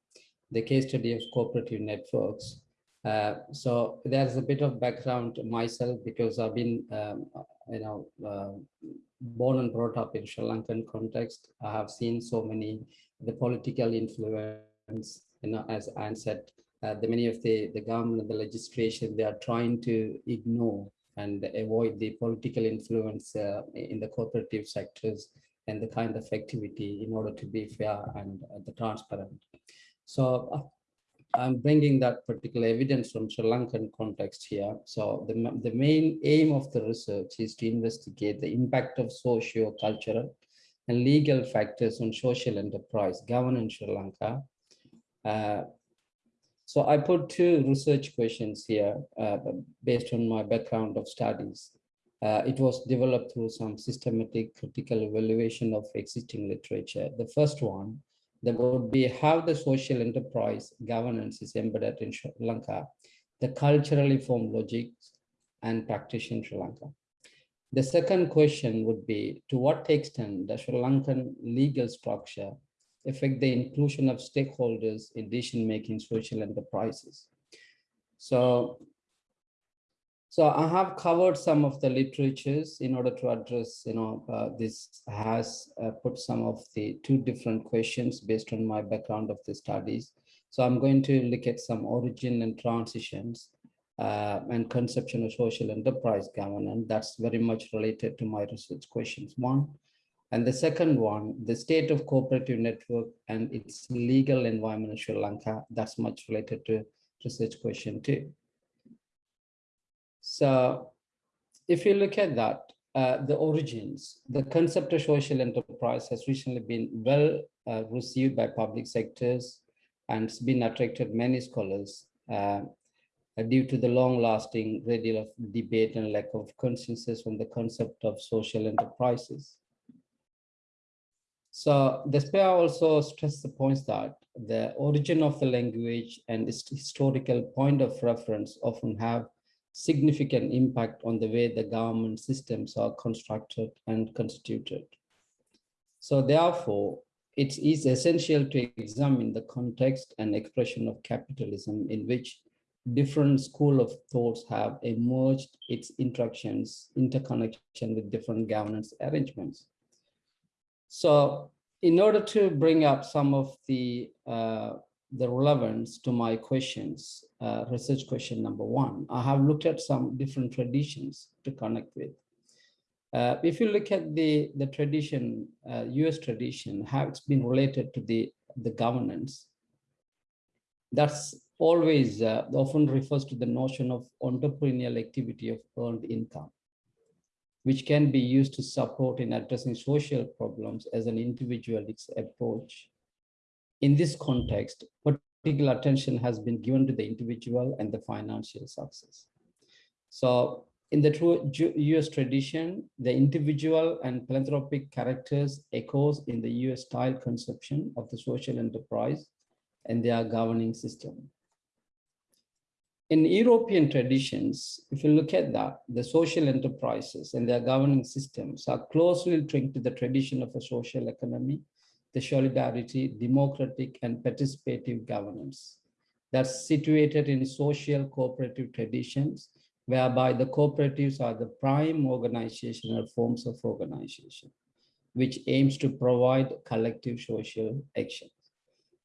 the case study of cooperative networks. Uh, so there's a bit of background myself because I've been, um, you know, uh, born and brought up in Sri Lankan context. I have seen so many the political influence, you know, as Anne said, uh, the many of the, the government and the legislation, they are trying to ignore and avoid the political influence uh, in the cooperative sectors and the kind of activity in order to be fair and uh, the transparent. So uh, I'm bringing that particular evidence from Sri Lankan context here. So the, the main aim of the research is to investigate the impact of socio-cultural and legal factors on social enterprise governance in Sri Lanka. Uh, so I put two research questions here uh, based on my background of studies. Uh, it was developed through some systematic critical evaluation of existing literature. The first one, there would be how the social enterprise governance is embedded in Sri Lanka, the culturally formed logics and practice in Sri Lanka. The second question would be, to what extent does Sri Lankan legal structure affect the inclusion of stakeholders in decision-making social enterprises? So so I have covered some of the literatures in order to address, you know, uh, this has uh, put some of the two different questions based on my background of the studies. So I'm going to look at some origin and transitions uh, and conception of social enterprise governance. That's very much related to my research questions one. And the second one, the state of cooperative network and its legal environment in Sri Lanka, that's much related to research question two. So if you look at that, uh, the origins, the concept of social enterprise has recently been well uh, received by public sectors and it's been attracted many scholars uh, due to the long-lasting great deal of debate and lack of consensus on the concept of social enterprises. So SPA also stressed the points that the origin of the language and its historical point of reference often have significant impact on the way the government systems are constructed and constituted. So therefore, it is essential to examine the context and expression of capitalism in which different school of thoughts have emerged its interactions, interconnection with different governance arrangements. So in order to bring up some of the uh, the relevance to my questions, uh, research question number one, I have looked at some different traditions to connect with. Uh, if you look at the, the tradition, uh, US tradition, how it's been related to the, the governance, that's always uh, often refers to the notion of entrepreneurial activity of earned income, which can be used to support in addressing social problems as an individualist approach in this context, particular attention has been given to the individual and the financial success. So in the true US tradition, the individual and philanthropic characters echoes in the US style conception of the social enterprise and their governing system. In European traditions, if you look at that, the social enterprises and their governing systems are closely linked to the tradition of a social economy the solidarity, democratic and participative governance that's situated in social cooperative traditions, whereby the cooperatives are the prime organizational forms of organization, which aims to provide collective social action.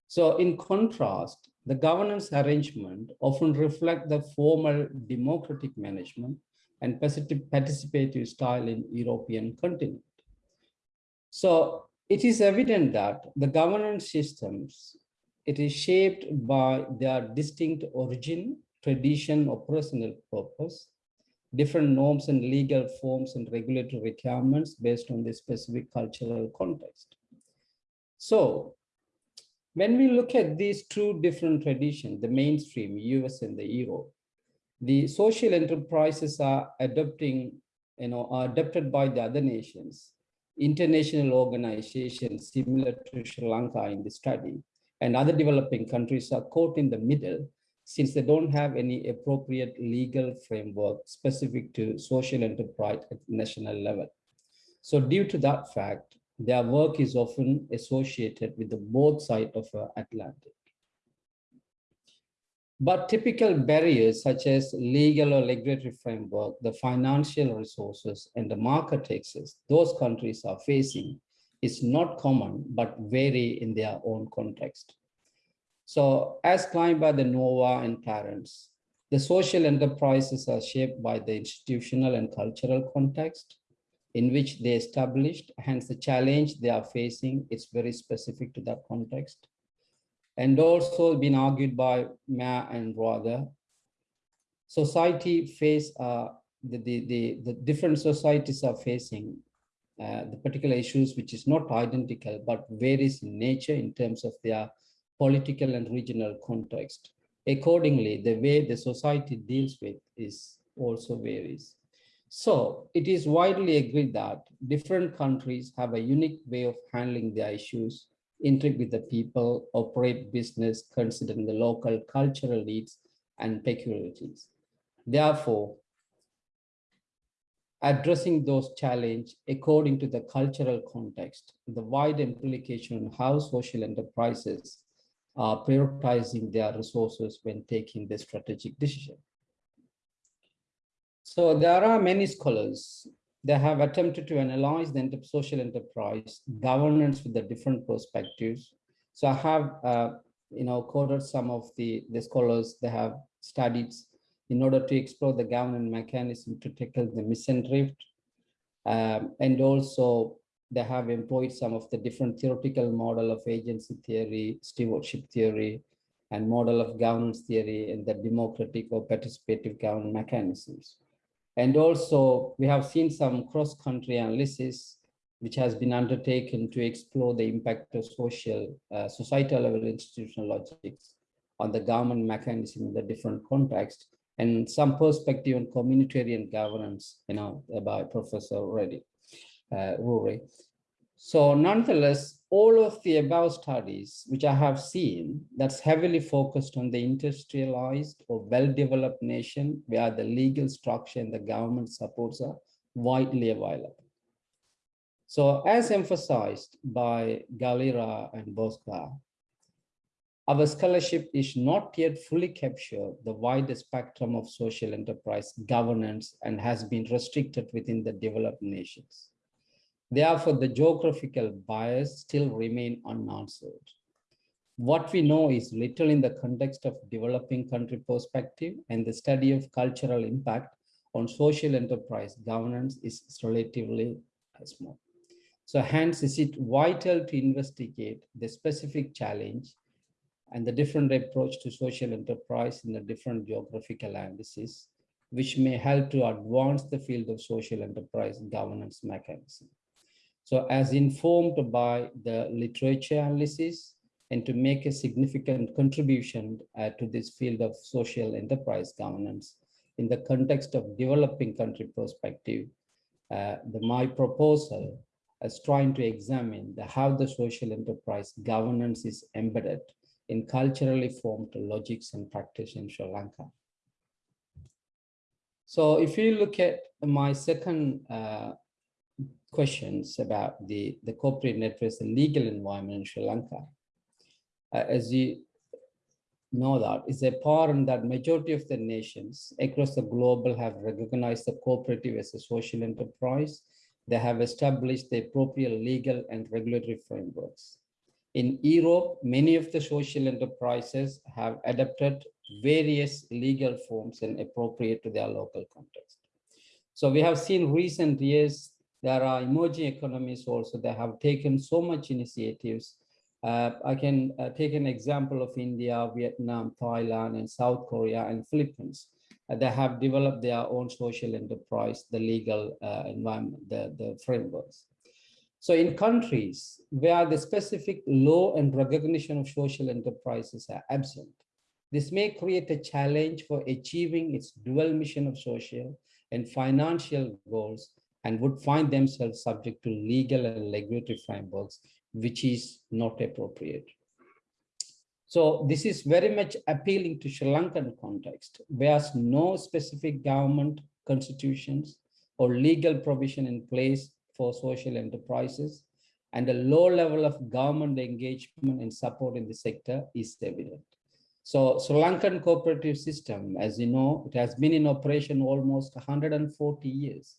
So in contrast, the governance arrangement often reflect the formal democratic management and participative style in European continent. So it is evident that the governance systems, it is shaped by their distinct origin, tradition, or personal purpose, different norms and legal forms and regulatory requirements based on the specific cultural context. So when we look at these two different traditions, the mainstream, US and the Europe, the social enterprises are adopting, you know, are adopted by the other nations international organizations similar to Sri Lanka in the study and other developing countries are caught in the middle since they don't have any appropriate legal framework specific to social enterprise at national level. So due to that fact, their work is often associated with the both side of the Atlantic. But typical barriers such as legal or regulatory framework, the financial resources and the market access those countries are facing is not common, but vary in their own context. So as claimed by the NOVA and Clarence, the social enterprises are shaped by the institutional and cultural context in which they established, hence the challenge they are facing is very specific to that context and also been argued by Ma and Roger. Society face uh, the, the, the, the different societies are facing uh, the particular issues which is not identical but varies in nature in terms of their political and regional context. Accordingly, the way the society deals with is also varies. So it is widely agreed that different countries have a unique way of handling their issues interact with the people, operate business, considering the local cultural needs and peculiarities. Therefore, addressing those challenges according to the cultural context, the wide implication on how social enterprises are prioritizing their resources when taking the strategic decision. So there are many scholars that have attempted to analyze the social enterprise governance with the different perspectives. So I have, uh, you know, quoted some of the, the scholars that have studied in order to explore the governance mechanism to tackle the mission drift. Um, and also they have employed some of the different theoretical model of agency theory, stewardship theory, and model of governance theory and the democratic or participative governance mechanisms. And also we have seen some cross-country analysis which has been undertaken to explore the impact of social, uh, societal level institutional logics on the government mechanism in the different context and some perspective on communitarian governance, you know, by Professor Reddy, uh, Rory. So nonetheless, all of the above studies, which I have seen, that's heavily focused on the industrialized or well-developed nation where the legal structure and the government supports are widely available. So as emphasized by Galera and Borzaga, our scholarship is not yet fully captured the wider spectrum of social enterprise governance and has been restricted within the developed nations. Therefore, the geographical bias still remain unanswered. What we know is little in the context of developing country perspective and the study of cultural impact on social enterprise governance is relatively small. So hence is it vital to investigate the specific challenge and the different approach to social enterprise in the different geographical analysis, which may help to advance the field of social enterprise governance mechanism. So as informed by the literature analysis and to make a significant contribution uh, to this field of social enterprise governance in the context of developing country perspective, uh, the, my proposal is trying to examine the, how the social enterprise governance is embedded in culturally formed logics and practice in Sri Lanka. So if you look at my second uh, questions about the, the corporate networks and legal environment in Sri Lanka, uh, as you know that, is apparent that majority of the nations across the global have recognized the cooperative as a social enterprise. They have established the appropriate legal and regulatory frameworks. In Europe, many of the social enterprises have adopted various legal forms and appropriate to their local context. So we have seen recent years, there are emerging economies also that have taken so much initiatives. Uh, I can uh, take an example of India, Vietnam, Thailand, and South Korea and Philippines. Uh, they have developed their own social enterprise, the legal uh, environment, the, the frameworks. So in countries where the specific law and recognition of social enterprises are absent, this may create a challenge for achieving its dual mission of social and financial goals and would find themselves subject to legal and regulatory frameworks, which is not appropriate. So this is very much appealing to Sri Lankan context, where no specific government constitutions or legal provision in place for social enterprises and a low level of government engagement and support in the sector is evident. So Sri Lankan cooperative system, as you know, it has been in operation almost 140 years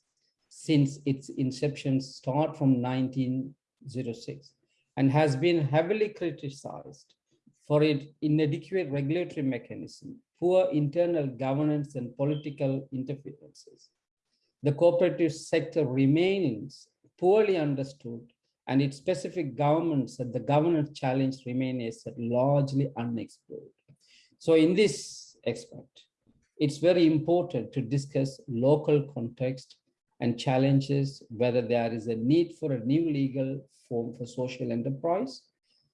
since its inception start from 1906 and has been heavily criticized for its inadequate regulatory mechanism, poor internal governance and political interferences the cooperative sector remains poorly understood and its specific governments and the governance challenge remains largely unexplored. So in this aspect, it's very important to discuss local context and challenges, whether there is a need for a new legal form for social enterprise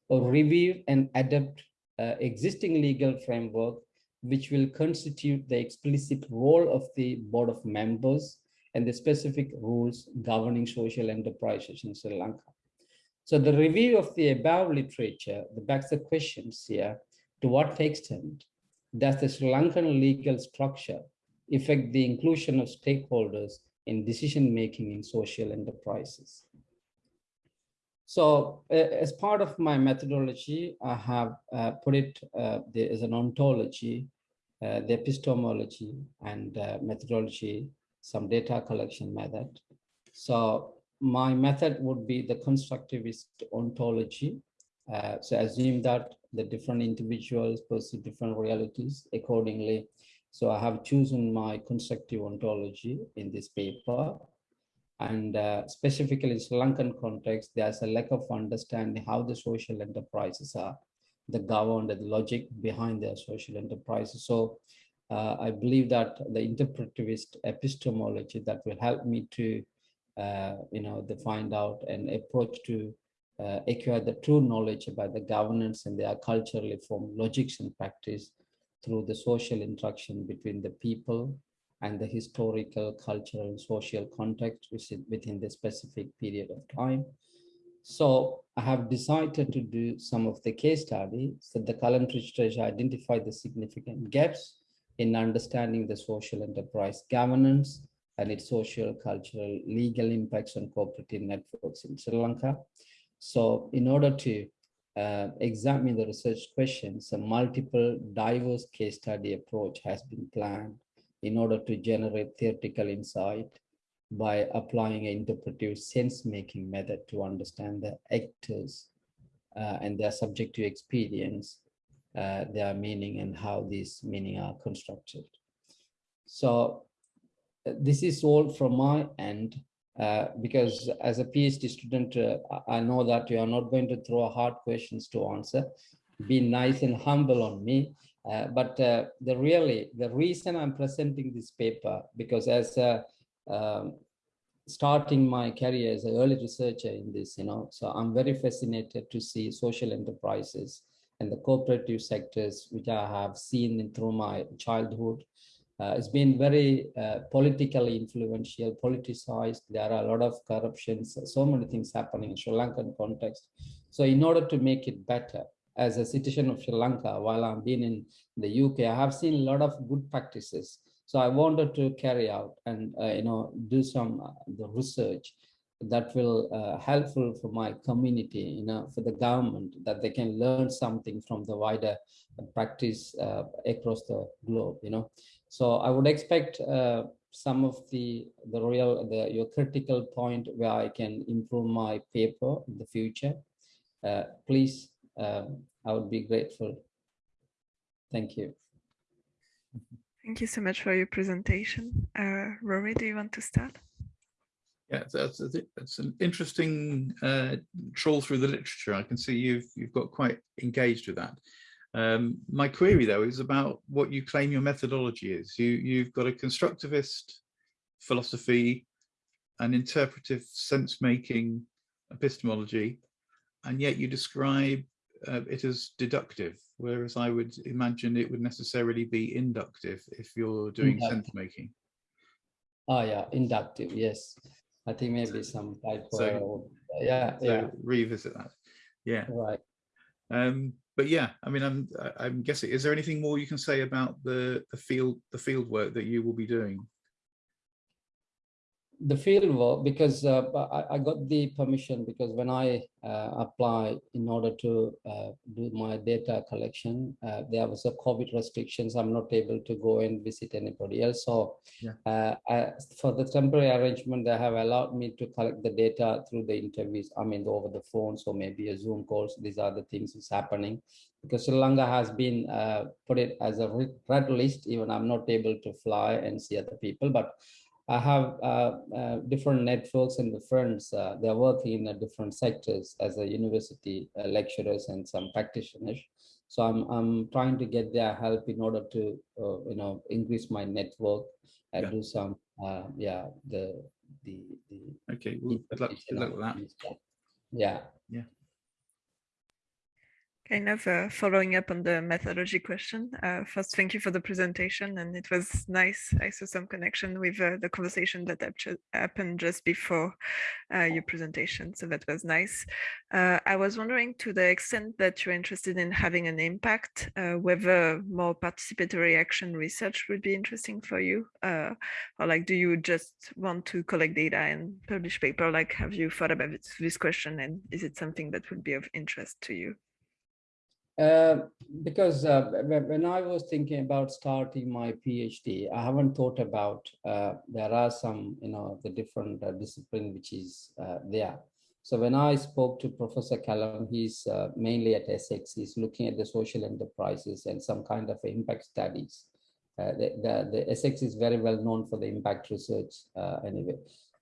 or review and adapt uh, existing legal framework, which will constitute the explicit role of the board of members and the specific rules governing social enterprises in Sri Lanka. So the review of the above literature backs the questions here, to what extent does the Sri Lankan legal structure affect the inclusion of stakeholders in decision-making in social enterprises? So as part of my methodology, I have uh, put it uh, there as an ontology, uh, the epistemology and uh, methodology some data collection method. So my method would be the constructivist ontology. Uh, so assume that the different individuals perceive different realities. Accordingly, So I have chosen my constructive ontology in this paper. And uh, specifically in Sri Lankan context, there's a lack of understanding how the social enterprises are, the governed, the logic behind their social enterprises. So uh, I believe that the interpretivist epistemology that will help me to, uh, you know, the find out an approach to uh, acquire the true knowledge about the governance and their culturally formed logics and practice through the social interaction between the people and the historical, cultural, and social context within the specific period of time. So I have decided to do some of the case studies so the current research identify the significant gaps in understanding the social enterprise governance and its social, cultural, legal impacts on cooperative networks in Sri Lanka. So in order to uh, examine the research questions, a multiple diverse case study approach has been planned in order to generate theoretical insight by applying an interpretive sense-making method to understand the actors uh, and their subjective experience, uh, their meaning and how these meaning are constructed. So uh, this is all from my end. Uh, because as a PhD student, uh, I know that you are not going to throw hard questions to answer. Be nice and humble on me. Uh, but uh, the really, the reason I'm presenting this paper, because as a, um, starting my career as an early researcher in this, you know, so I'm very fascinated to see social enterprises and the cooperative sectors, which I have seen through my childhood uh, it's been very uh, politically influential, politicized. There are a lot of corruptions, so many things happening in Sri Lankan context. So in order to make it better, as a citizen of Sri Lanka, while I've been in the UK, I have seen a lot of good practices. So I wanted to carry out and uh, you know do some uh, the research that will uh, helpful for my community, you know, for the government that they can learn something from the wider practice uh, across the globe, you know. So I would expect uh, some of the the real the your critical point where I can improve my paper in the future. Uh, please, um, I would be grateful. Thank you. Thank you so much for your presentation. Uh, Rory, do you want to start? Yeah, that's, that's an interesting uh, trawl through the literature. I can see you've you've got quite engaged with that. Um, my query, though, is about what you claim your methodology is. You, you've got a constructivist philosophy, an interpretive sense-making epistemology, and yet you describe uh, it as deductive, whereas I would imagine it would necessarily be inductive if you're doing sense-making. Oh yeah, inductive, yes. I think maybe some type so, yeah, so yeah. revisit that. Yeah. Right. Um, but yeah, I mean, I'm I'm guessing. Is there anything more you can say about the the field the field work that you will be doing? The field work because uh, I, I, got the permission because when I uh, apply in order to uh, do my data collection, uh, there was a COVID restrictions. I'm not able to go and visit anybody else. So yeah. Uh, I, for the temporary arrangement, they have allowed me to collect the data through the interviews. I mean, over the phone, so maybe a Zoom calls. These are the things is happening because Sri Lanka has been uh, put it as a red list. Even I'm not able to fly and see other people, but I have uh, uh, different networks and the friends, uh, they're working in different sectors as a university uh, lecturers and some practitioners. So I'm, I'm trying to get their help in order to, uh, you know, increase my network and yeah. do some, uh, yeah, the, the, the. Okay, well, good luck, good luck with that. Yeah. Yeah kind of uh, following up on the methodology question. Uh, first, thank you for the presentation, and it was nice. I saw some connection with uh, the conversation that happened just before uh, your presentation, so that was nice. Uh, I was wondering, to the extent that you're interested in having an impact, uh, whether more participatory action research would be interesting for you, or like, do you just want to collect data and publish paper? Like, have you thought about this question, and is it something that would be of interest to you? Uh, because uh, when I was thinking about starting my PhD, I haven't thought about uh, there are some, you know, the different uh, discipline which is uh, there. So when I spoke to Professor Callum, he's mainly at Essex, he's looking at the social enterprises and some kind of impact studies Uh, the, the, the Essex is very well known for the impact research uh, anyway.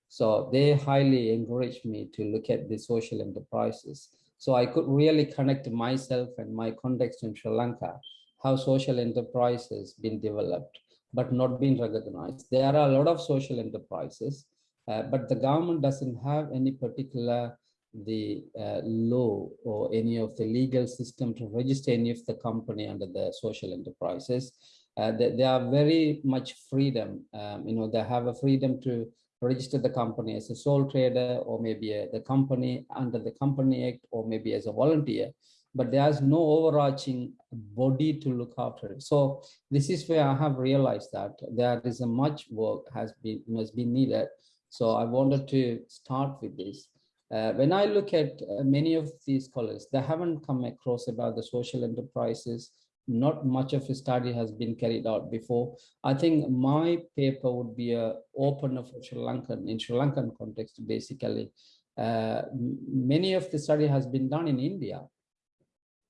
So they highly encouraged me to look at the social enterprises. So I could really connect myself and my context in Sri Lanka, how social enterprises been developed, but not been recognized. There are a lot of social enterprises, uh, but the government doesn't have any particular the uh, law or any of the legal system to register any of the company under the social enterprises. Uh, they, they, are very much freedom. Um, you know, they have a freedom to register the company as a sole trader or maybe the company under the Company Act or maybe as a volunteer, but there's no overarching body to look after it. So this is where I have realized that there is a much work has been has been needed. So I wanted to start with this. Uh, when I look at uh, many of these scholars, they haven't come across about the social enterprises. Not much of a study has been carried out before. I think my paper would be a opener for Sri Lankan, in Sri Lankan context, basically. Uh, many of the study has been done in India,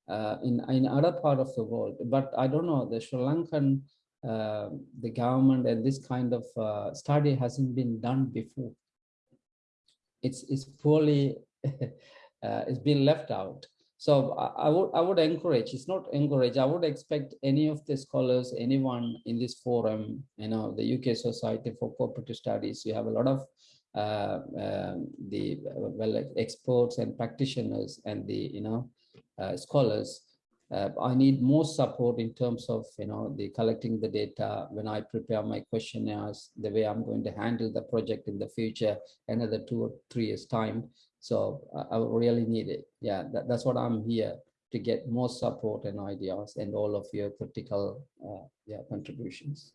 uh, in, in other part of the world, but I don't know, the Sri Lankan, uh, the government and this kind of uh, study hasn't been done before it's it's poorly uh, it's been left out so I, I, would i would encourage it's not encourage i would expect any of the scholars anyone in this forum you know the uk society for cooperative studies you have a lot of uh, um, the well experts and practitioners and the you know uh, scholars uh, I need more support in terms of, you know, the collecting the data when I prepare my questionnaires, the way I'm going to handle the project in the future, another two or three years time. So I, I really need it. Yeah, that, that's what I'm here to get more support and ideas and all of your critical uh, yeah, contributions.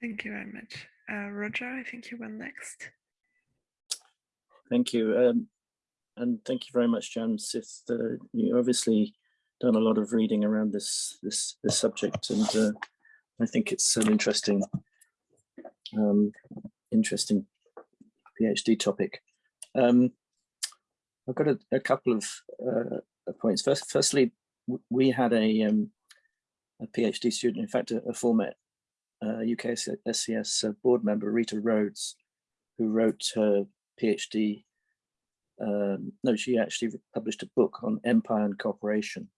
Thank you very much. Uh, Roger, I think you went next. Thank you. Um, and thank you very much, James. If the, you obviously done a lot of reading around this this this subject, and uh, I think it's an interesting um, interesting PhD topic. Um, I've got a, a couple of uh, points. First, firstly, we had a um, a PhD student, in fact, a, a former uh, UK SCS uh, board member, Rita Rhodes, who wrote her PhD. Um, no, she actually published a book on empire and cooperation,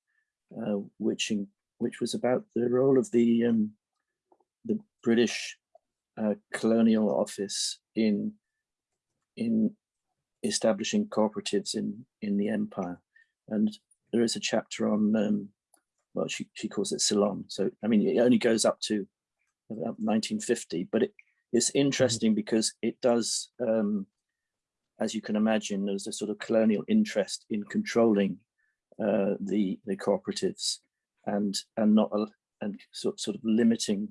uh, which in, which was about the role of the um, the British uh, colonial office in in establishing cooperatives in in the empire, and there is a chapter on um, well she she calls it Ceylon. So I mean it only goes up to about 1950, but it, it's mm-hmm. interesting because it does. Um, as you can imagine, there's a sort of colonial interest in controlling uh, the the cooperatives and and not and sort sort of limiting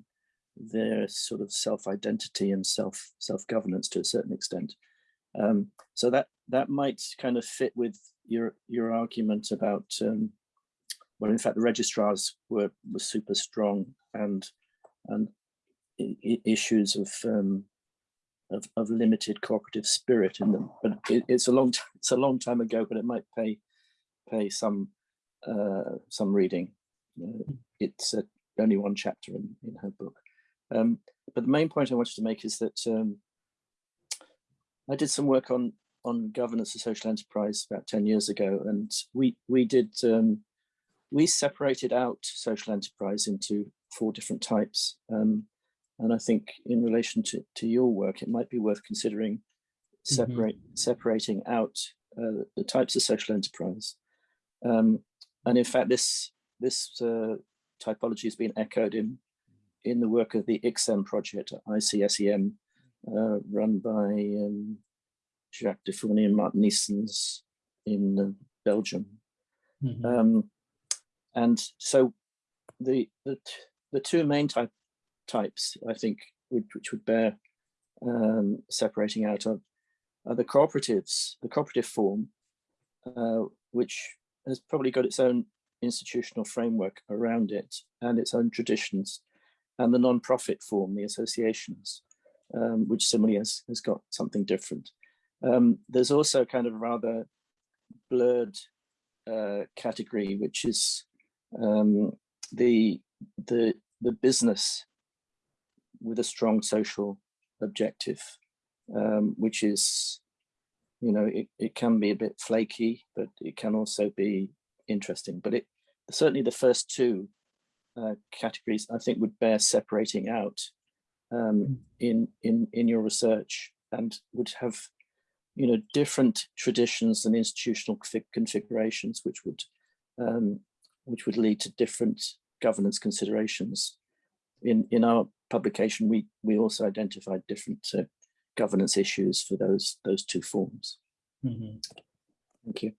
their sort of self identity and self self governance to a certain extent. Um, so that that might kind of fit with your your argument about um, well, in fact, the registrars were were super strong and and issues of um, of, of limited cooperative spirit in them. But it, it's a long it's a long time ago, but it might pay pay some uh, some reading. Uh, it's uh, only one chapter in, in her book. Um, but the main point I wanted to make is that um, I did some work on on governance of social enterprise about 10 years ago, and we we did um, we separated out social enterprise into four different types. Um, and I think in relation to, to your work, it might be worth considering mm-hmm. separate mm -hmm. separating out uh, the types of social enterprise. Um, and in fact, this this uh, typology has been echoed in in the work of the ICSEM project, ICSEM, uh, run by um, Jacques Defourny and Martin Nyssens in uh, Belgium. Mm -hmm. um, and so the, the, the two main type types, I think, which, which would bear um, separating out of are the cooperatives, the cooperative form, uh, which has probably got its own institutional framework around it and its own traditions and the non-profit form, the associations, um, which similarly has, has got something different. Um, there's also kind of a rather blurred uh, category, which is um, the, the the business with a strong social objective, um, which is, you know, it, it can be a bit flaky, but it can also be interesting. But it certainly the first two uh, categories I think would bear separating out um, in in in your research and would have you know different traditions and institutional configurations which would um, which would lead to different governance considerations. In in our publication, we we also identified different uh, governance issues for those those two forms. mm -hmm. Thank you.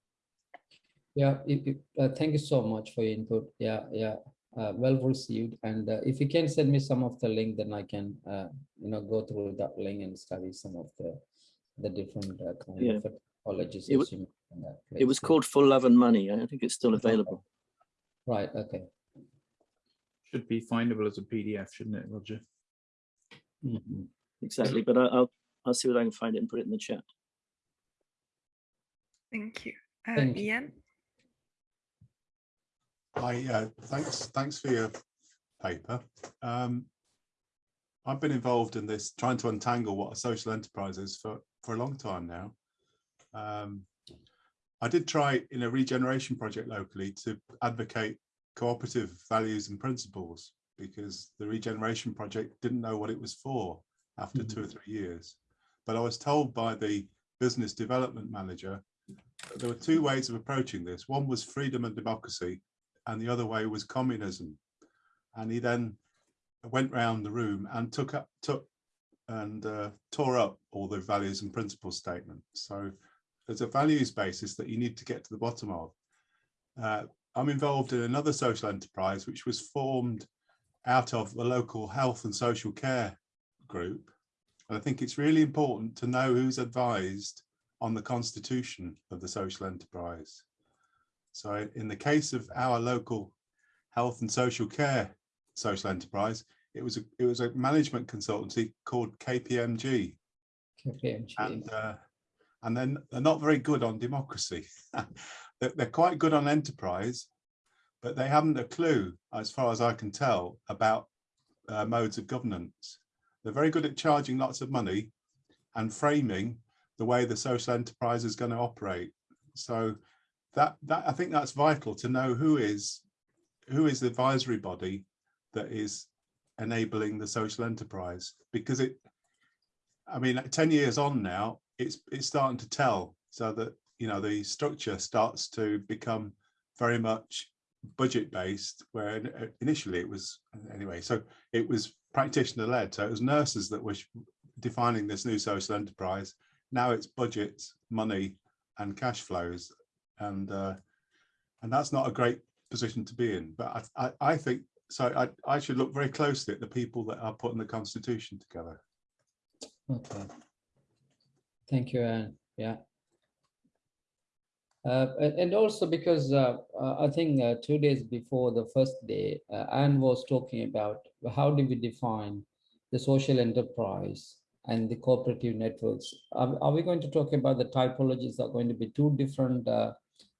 Yeah, it, it, uh, thank you so much for your input. Yeah, yeah, uh, well received. And uh, if you can send me some of the link, then I can, uh, you know, go through that link and study some of the the different uh, kind Yeah. of typologies. It wa- It was called For Love and Money. I think it's still available. Right, okay. Should be findable as a PDF, shouldn't it, Roger? Mhm. Exactly, but I, I'll I'll see what I can find it and put it in the chat. Thank you. Uh, Thank you. Ian? I, uh, thanks, thanks for your paper. Um, I've been involved in this, trying to untangle what a social enterprise is for, for a long time now. Um, I did try in a regeneration project locally to advocate cooperative values and principles because the regeneration project didn't know what it was for after two or three years. But I was told by the business development manager that there were two ways of approaching this. One was freedom and democracy, and the other way was communism. And he then went round the room and took up, took and uh, tore up all the values and principles statement. So there's a values basis that you need to get to the bottom of. Uh, I'm involved in another social enterprise which was formed out of the local health and social care group. And I think it's really important to know who's advised on the constitution of the social enterprise. So in the case of our local health and social care social enterprise, it was a, it was a management consultancy called KPMG, KPMG. and uh, and then they're not very good on democracy. they're, they're quite good on enterprise, but they haven't a clue, as far as I can tell, about uh, modes of governance. They're very good at charging lots of money and framing the way the social enterprise is going to operate. So that that I think that's vital to know who is who is the advisory body that is enabling the social enterprise because it I mean 10 years on now it's it's starting to tell so that you know the structure starts to become very much budget based where initially it was anyway so it was practitioner led so it was nurses that were defining this new social enterprise. Now it's budgets money and cash flows and uh, and that's not a great position to be in but I, I, I think so I, I should look very closely at the people that are putting the constitution together Okay. Thank you, Anne. Yeah. Uh, and, also because uh, I think uh, two days before the first day, uh, Anne was talking about how do we define the social enterprise and the cooperative networks. Are, are we going to talk about the typologies are going to be two different uh,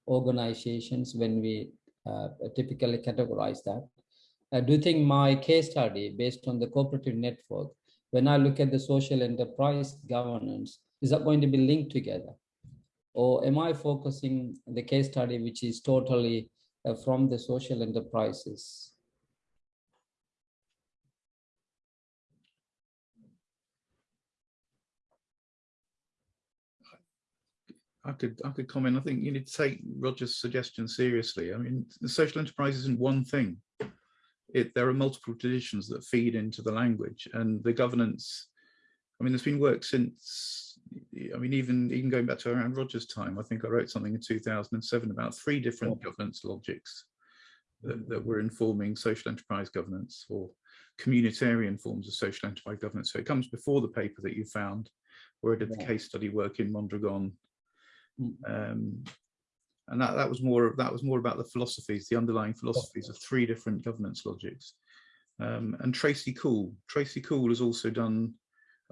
organizations when we uh, typically categorize that? Uh, do you think my case study based on the cooperative network when I look at the social enterprise governance, is that going to be linked together? Or am I focusing the case study, which is totally uh, from the social enterprises? I could I could comment. I think you need to take Roger's suggestion seriously. I mean, the social enterprise isn't one thing. It there are multiple traditions that feed into the language and the governance. I mean, there's been work since. I mean, even even going back to around Roger's time, I think I wrote something in 2007 about three different governance logics that, that were informing social enterprise governance or communitarian forms of social enterprise governance. So it comes before the paper that you found, where I did the Yeah. case study work in Mondragon. Um, and that that was more that was more about the philosophies, the underlying philosophies of three different governance logics. Um, and Tracey Coule, Tracey Coule has also done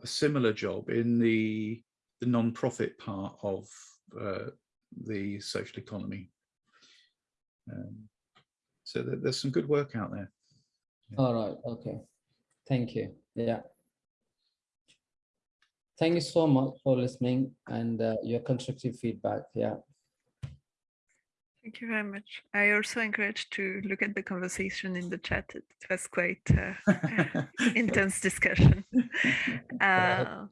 a similar job in the the non-profit part of uh, the social economy. Um, so there, there's some good work out there. All right, okay. Thank you. Yeah. Thank you so much for listening and uh, your constructive feedback. Yeah. Thank you very much. I also encourage to look at the conversation in the chat. It was quite uh, intense discussion. Uh,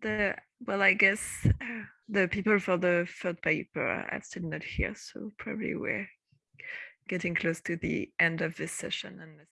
the well, I guess uh, the people for the third paper are still not here, so probably we're getting close to the end of this session. Unless